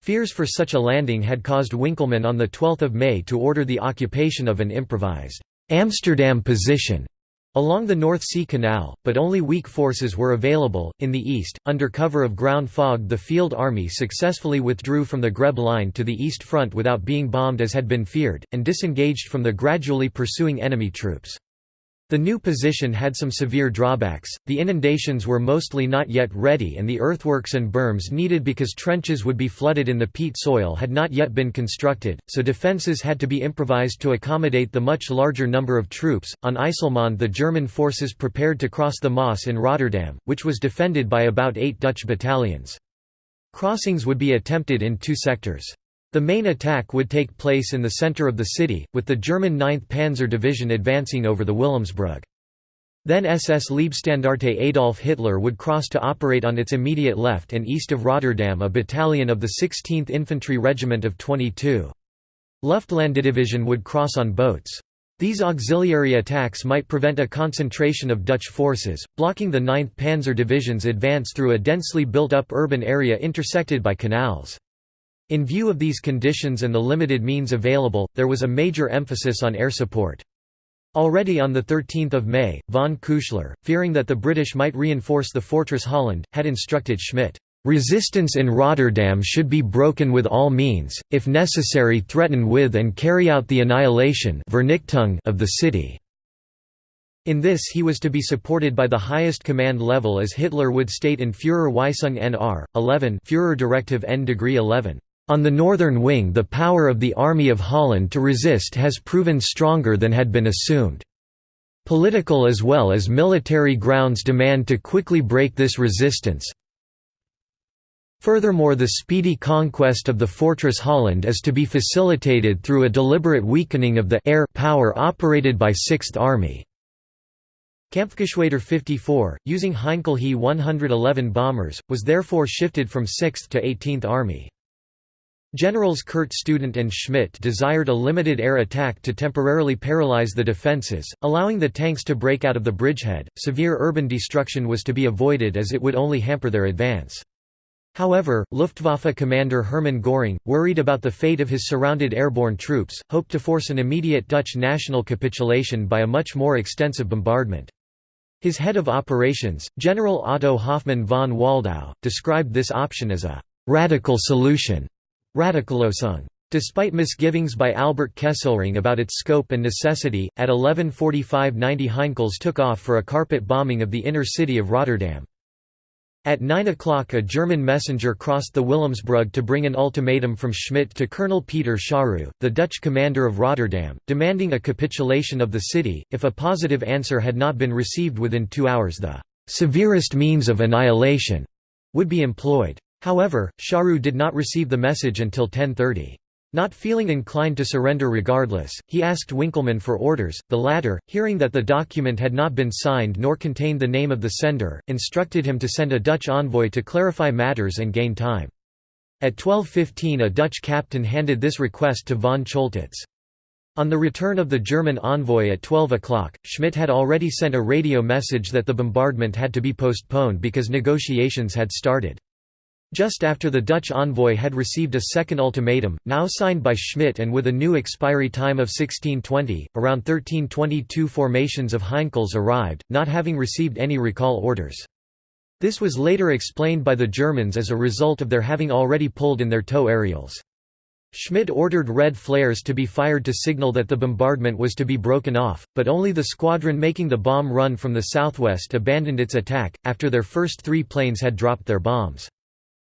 Fears for such a landing had caused Winkelman on 12 May to order the occupation of an improvised Amsterdam position along the North Sea Canal, but only weak forces were available. In the east, under cover of ground fog, the Field Army successfully withdrew from the Grebbe Line to the East Front without being bombed as had been feared, and disengaged from the gradually pursuing enemy troops. The new position had some severe drawbacks, the inundations were mostly not yet ready and the earthworks and berms needed because trenches would be flooded in the peat soil had not yet been constructed, so defences had to be improvised to accommodate the much larger number of troops. On IJsselmonde the German forces prepared to cross the Maas in Rotterdam, which was defended by about eight Dutch battalions. Crossings would be attempted in two sectors. The main attack would take place in the center of the city, with the German 9th Panzer Division advancing over the Wilhelmsbrug. Then SS Leibstandarte Adolf Hitler would cross to operate on its immediate left and east of Rotterdam a battalion of the 16th Infantry Regiment of 22. Luftlandedivision would cross on boats. These auxiliary attacks might prevent a concentration of Dutch forces, blocking the 9th Panzer Division's advance through a densely built-up urban area intersected by canals. In view of these conditions and the limited means available, there was a major emphasis on air support. Already on 13 May, von Küchler, fearing that the British might reinforce the fortress Holland, had instructed Schmidt, "...resistance in Rotterdam should be broken with all means, if necessary threaten with and carry out the annihilation of the city." In this he was to be supported by the highest command level as Hitler would state in Führerweisung Nr. 11 Führer Directive N degree 11. On the northern wing the power of the Army of Holland to resist has proven stronger than had been assumed. Political as well as military grounds demand to quickly break this resistance. Furthermore the speedy conquest of the fortress Holland is to be facilitated through a deliberate weakening of the air power operated by Sixth Army. Kampfgeschwader 54, using Heinkel He 111 bombers, was therefore shifted from 6th to 18th Army. Generals Kurt Student and Schmidt desired a limited air attack to temporarily paralyze the defences, allowing the tanks to break out of the bridgehead. Severe urban destruction was to be avoided as it would only hamper their advance. However, Luftwaffe commander Hermann Göring, worried about the fate of his surrounded airborne troops, hoped to force an immediate Dutch national capitulation by a much more extensive bombardment. His head of operations, General Otto Hoffmann von Waldau, described this option as a «radical solution» Radikallösung. Despite misgivings by Albert Kesselring about its scope and necessity, at 11.45 90 Heinkels took off for a carpet bombing of the inner city of Rotterdam. At 9 o'clock a German messenger crossed the Wilhelmsbrug to bring an ultimatum from Schmidt to Colonel Peter Scharroo, the Dutch commander of Rotterdam, demanding a capitulation of the city. If a positive answer had not been received within two hours the «severest means of annihilation» would be employed. However, Scharroo did not receive the message until 10.30. Not feeling inclined to surrender regardless, he asked Winkelman for orders. The latter, hearing that the document had not been signed nor contained the name of the sender, instructed him to send a Dutch envoy to clarify matters and gain time. At 12.15 a Dutch captain handed this request to von Choltitz. On the return of the German envoy at 12 o'clock, Schmidt had already sent a radio message that the bombardment had to be postponed because negotiations had started. Just after the Dutch envoy had received a second ultimatum, now signed by Schmidt and with a new expiry time of 1620, around 1322 formations of Heinkels arrived, not having received any recall orders. This was later explained by the Germans as a result of their having already pulled in their tow aerials. Schmidt ordered red flares to be fired to signal that the bombardment was to be broken off, but only the squadron making the bomb run from the southwest abandoned its attack, after their first three planes had dropped their bombs.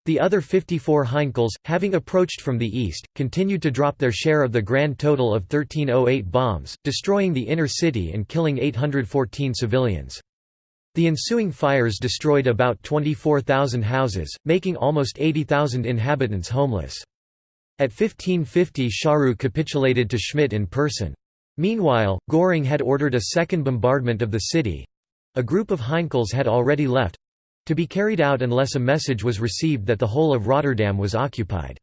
The other 54 Heinkels, having approached from the east, continued to drop their share of the grand total of 1308 bombs, destroying the inner city and killing 814 civilians. The ensuing fires destroyed about 24,000 houses, making almost 80,000 inhabitants homeless. At 1550 Scharroo capitulated to Schmidt in person. Meanwhile, Göring had ordered a second bombardment of the city—a group of Heinkels had already left—to be carried out unless a message was received that the whole of Rotterdam was occupied.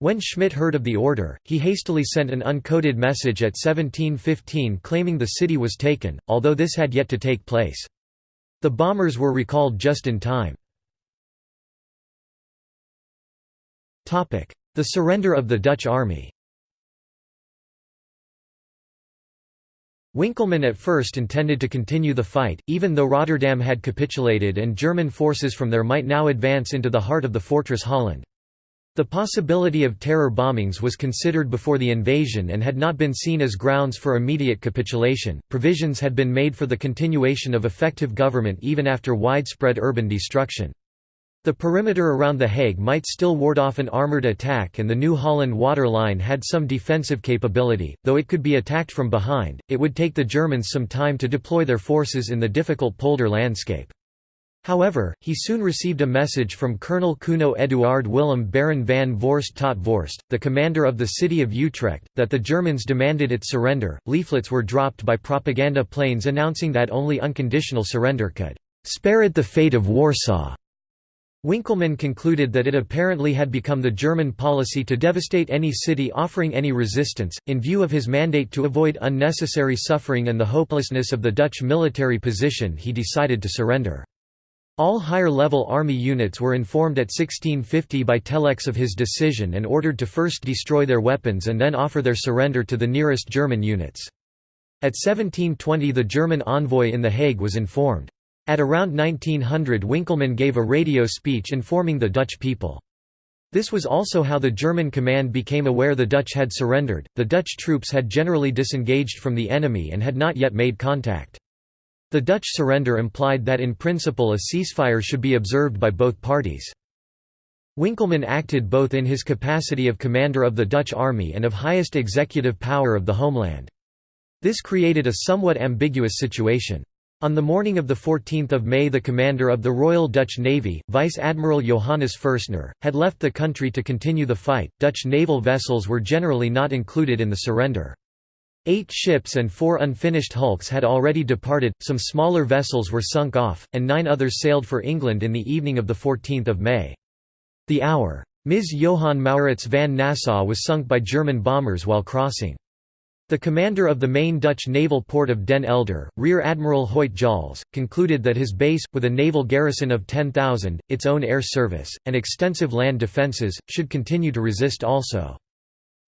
When Schmidt heard of the order, he hastily sent an uncoded message at 1715 claiming the city was taken, although this had yet to take place. The bombers were recalled just in time. The surrender of the Dutch army Winkelman at first intended to continue the fight, even though Rotterdam had capitulated and German forces from there might now advance into the heart of the fortress Holland. The possibility of terror bombings was considered before the invasion and had not been seen as grounds for immediate capitulation. Provisions had been made for the continuation of effective government even after widespread urban destruction. The perimeter around The Hague might still ward off an armoured attack and the New Holland water line had some defensive capability, though it could be attacked from behind, it would take the Germans some time to deploy their forces in the difficult polder landscape. However, he soon received a message from Colonel Kuno Eduard Willem Baron van Voorst tot Voorst, the commander of the city of Utrecht, that the Germans demanded its surrender. Leaflets were dropped by propaganda planes announcing that only unconditional surrender could spare it the fate of Warsaw. Winkelman concluded that it apparently had become the German policy to devastate any city offering any resistance. In view of his mandate to avoid unnecessary suffering and the hopelessness of the Dutch military position, he decided to surrender. All higher-level army units were informed at 1650 by telex of his decision and ordered to first destroy their weapons and then offer their surrender to the nearest German units. At 1720 the German envoy in The Hague was informed. At around 1900 Winkelman gave a radio speech informing the Dutch people. This was also how the German command became aware the Dutch had surrendered. The Dutch troops had generally disengaged from the enemy and had not yet made contact. The Dutch surrender implied that in principle a ceasefire should be observed by both parties. Winkelman acted both in his capacity of commander of the Dutch army and of highest executive power of the homeland. This created a somewhat ambiguous situation. On the morning of 14 May the commander of the Royal Dutch Navy, Vice-Admiral Johannes Fürstner, had left the country to continue the fight. Dutch naval vessels were generally not included in the surrender. Eight ships and four unfinished hulks had already departed, some smaller vessels were sunk off, and nine others sailed for England in the evening of 14 May. The hour, Ms. Johan Maurits van Nassau was sunk by German bombers while crossing. The commander of the main Dutch naval port of Den Helder, Rear Admiral Hoyte Jolles, concluded that his base, with a naval garrison of 10,000, its own air service, and extensive land defences, should continue to resist also.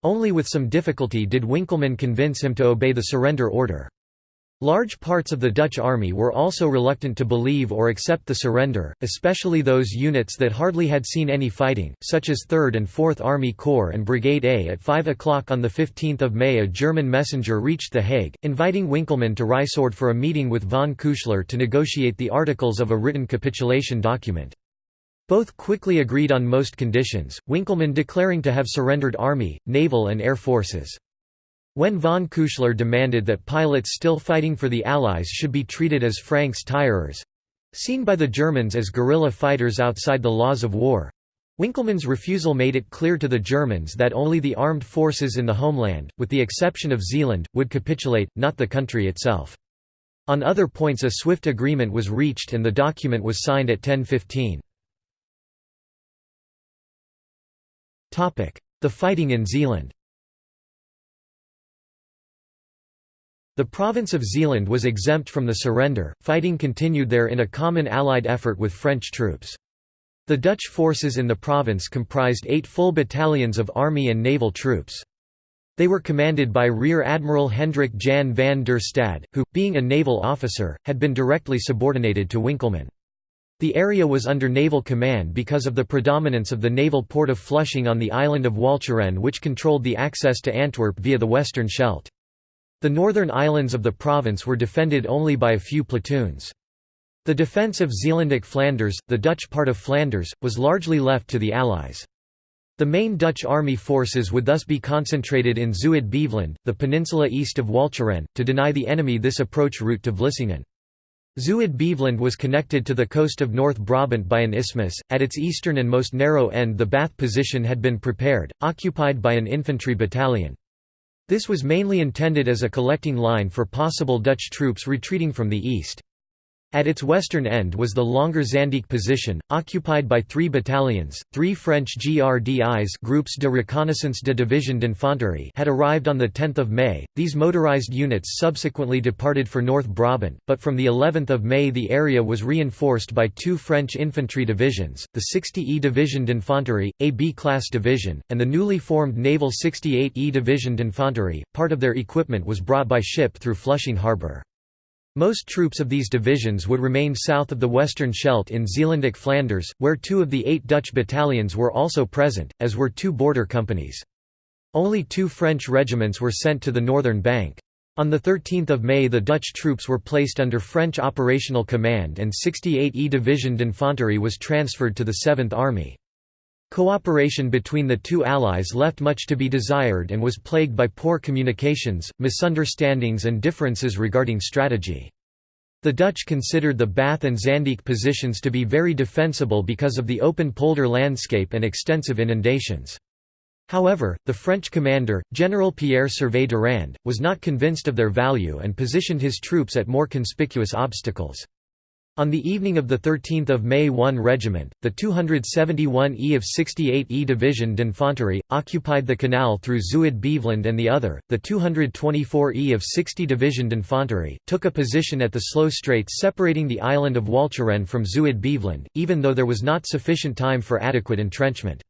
Only with some difficulty did Winkelman convince him to obey the surrender order. Large parts of the Dutch army were also reluctant to believe or accept the surrender, especially those units that hardly had seen any fighting, such as 3rd and 4th Army Corps and Brigade A. At 5 o'clock on 15 May a German messenger reached The Hague, inviting Winkelman to Rijsoord for a meeting with von Küchler to negotiate the articles of a written capitulation document. Both quickly agreed on most conditions, Winkelman declaring to have surrendered army, naval and air forces. When von Küchler demanded that pilots still fighting for the Allies should be treated as Francs Tireurs—seen by the Germans as guerrilla fighters outside the laws of war, Winkelman's refusal made it clear to the Germans that only the armed forces in the homeland, with the exception of Zeeland, would capitulate, not the country itself. On other points a swift agreement was reached and the document was signed at 10.15. The fighting in Zeeland The province of Zeeland was exempt from the surrender, fighting continued there in a common Allied effort with French troops. The Dutch forces in the province comprised eight full battalions of army and naval troops. They were commanded by Rear Admiral Hendrik Jan van der Stade, who, being a naval officer, had been directly subordinated to Winkelman. The area was under naval command because of the predominance of the naval port of Flushing on the island of Walcheren which controlled the access to Antwerp via the Western Scheldt. The northern islands of the province were defended only by a few platoons. The defence of Zeelandic Flanders, the Dutch part of Flanders, was largely left to the Allies. The main Dutch army forces would thus be concentrated in Zuid-Beveland, the peninsula east of Walcheren, to deny the enemy this approach route to Vlissingen. Zuid-Beveland was connected to the coast of North Brabant by an isthmus. At its eastern and most narrow end, the Bath position had been prepared, occupied by an infantry battalion. This was mainly intended as a collecting line for possible Dutch troops retreating from the east. At its western end was the longer Zanddijk position, occupied by three battalions. Three French GRDIs Groupes de Reconnaissance de Division d'Infanterie had arrived on 10 May. These motorized units subsequently departed for North Brabant, but from the 11th of May the area was reinforced by two French infantry divisions, the 60E Division d'Infanterie, a B-class division, and the newly formed naval 68E Division d'Infanterie. Part of their equipment was brought by ship through Flushing harbour. Most troops of these divisions would remain south of the Western Scheldt in Zeelandic Flanders, where two of the eight Dutch battalions were also present, as were two border companies. Only two French regiments were sent to the northern bank. On 13 May the Dutch troops were placed under French operational command and 68e Division d'Infanterie was transferred to the 7th Army. Cooperation between the two allies left much to be desired and was plagued by poor communications, misunderstandings and differences regarding strategy. The Dutch considered the Bath and Zanddijk positions to be very defensible because of the open polder landscape and extensive inundations. However, the French commander, General Pierre Servais Durand, was not convinced of their value and positioned his troops at more conspicuous obstacles. On the evening of 13 May 1 regiment, the 271e of 68e Division d'Infanterie, occupied the canal through Zuid-Beveland and the other, the 224e of 60 Division d'Infanterie, took a position at the Sloe straits separating the island of Walcheren from Zuid-Beveland, even though there was not sufficient time for adequate entrenchment.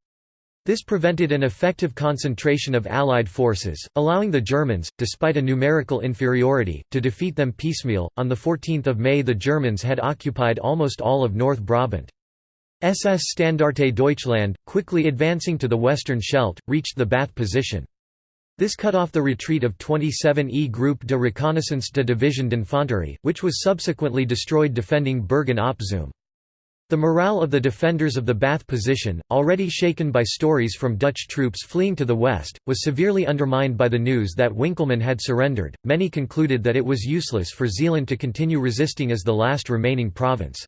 This prevented an effective concentration of Allied forces, allowing the Germans, despite a numerical inferiority, to defeat them piecemeal. On 14 May the Germans had occupied almost all of North Brabant. SS Standarte Deutschland, quickly advancing to the western Scheldt, reached the Bath position. This cut off the retreat of 27e Groupe de Reconnaissance de Division d'Infanterie, which was subsequently destroyed defending Bergen-op Zoom. The morale of the defenders of the Bath position, already shaken by stories from Dutch troops fleeing to the west, was severely undermined by the news that Winkelman had surrendered. Many concluded that it was useless for Zeeland to continue resisting as the last remaining province.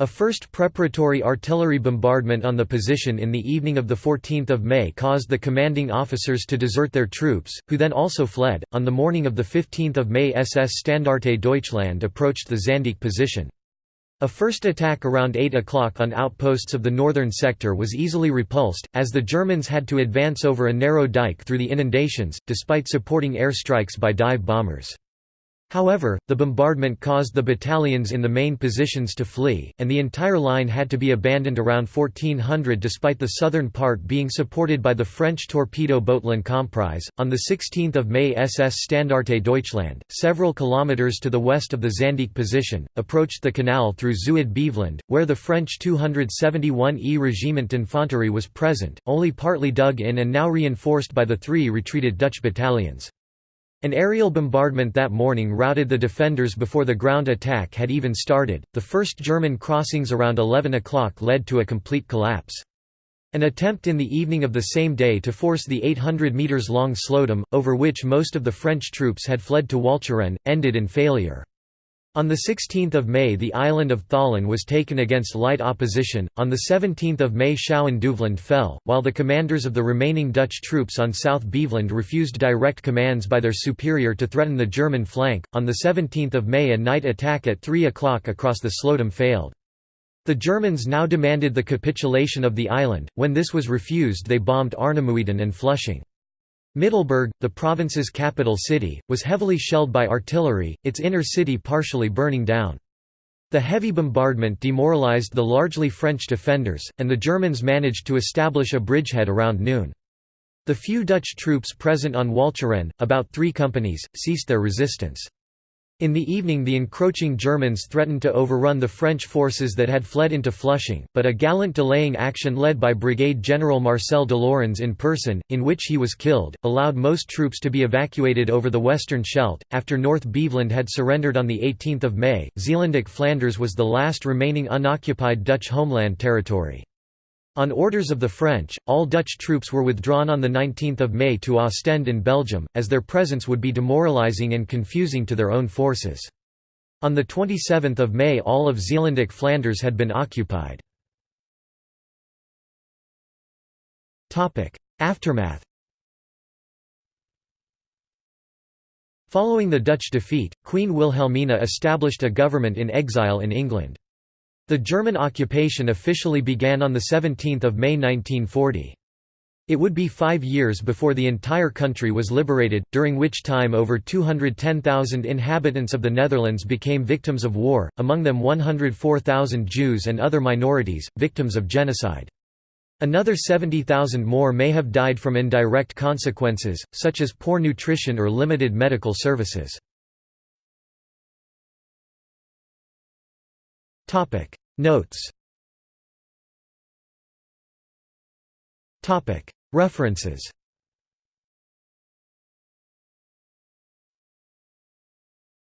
A first preparatory artillery bombardment on the position in the evening of 14 May caused the commanding officers to desert their troops, who then also fled. On the morning of 15 May SS Standarte Deutschland approached the Zanddijk position. A first attack around 8 o'clock on outposts of the northern sector was easily repulsed, as the Germans had to advance over a narrow dike through the inundations, despite supporting airstrikes by dive bombers. However, the bombardment caused the battalions in the main positions to flee, and the entire line had to be abandoned around 1400 despite the southern part being supported by the French torpedo boat L'Incomprise. On 16 May SS Standarte Deutschland, several kilometres to the west of the Zanddijk position, approached the canal through Zuid-Beveland, where the French 271e Regiment d'Infanterie was present, only partly dug in and now reinforced by the three retreated Dutch battalions. An aerial bombardment that morning routed the defenders before the ground attack had even started. The first German crossings around 11 o'clock led to a complete collapse. An attempt in the evening of the same day to force the 800 metres long Sloedam, over which most of the French troops had fled to Walcheren, ended in failure. On 16 May the island of Tholen was taken against light opposition, on 17 May Schouwen-Duiveland fell, while the commanders of the remaining Dutch troops on South Beveland refused direct commands by their superior to threaten the German flank. On 17 May a night attack at 3 o'clock across the Sloedam failed. The Germans now demanded the capitulation of the island, when this was refused they bombed Arnemuiden and Flushing. Middelburg, the province's capital city, was heavily shelled by artillery, its inner city partially burning down. The heavy bombardment demoralized the largely French defenders, and the Germans managed to establish a bridgehead around noon. The few Dutch troops present on Walcheren, about three companies, ceased their resistance. In the evening the encroaching Germans threatened to overrun the French forces that had fled into Flushing, but a gallant delaying action led by Brigade General Marcel Deslaurens in person, in which he was killed, allowed most troops to be evacuated over the western Scheldt. After North Beveland had surrendered on 18 May, Zeelandic Flanders was the last remaining unoccupied Dutch homeland territory. On orders of the French, all Dutch troops were withdrawn on 19 May to Ostend in Belgium, as their presence would be demoralising and confusing to their own forces. On 27 May all of Zeelandic Flanders had been occupied. Aftermath Following the Dutch defeat, Queen Wilhelmina established a government in exile in England. The German occupation officially began on 17 May 1940. It would be five years before the entire country was liberated, during which time over 210,000 inhabitants of the Netherlands became victims of war, among them 104,000 Jews and other minorities, victims of genocide. Another 70,000 more may have died from indirect consequences, such as poor nutrition or limited medical services. Notes. Topic. References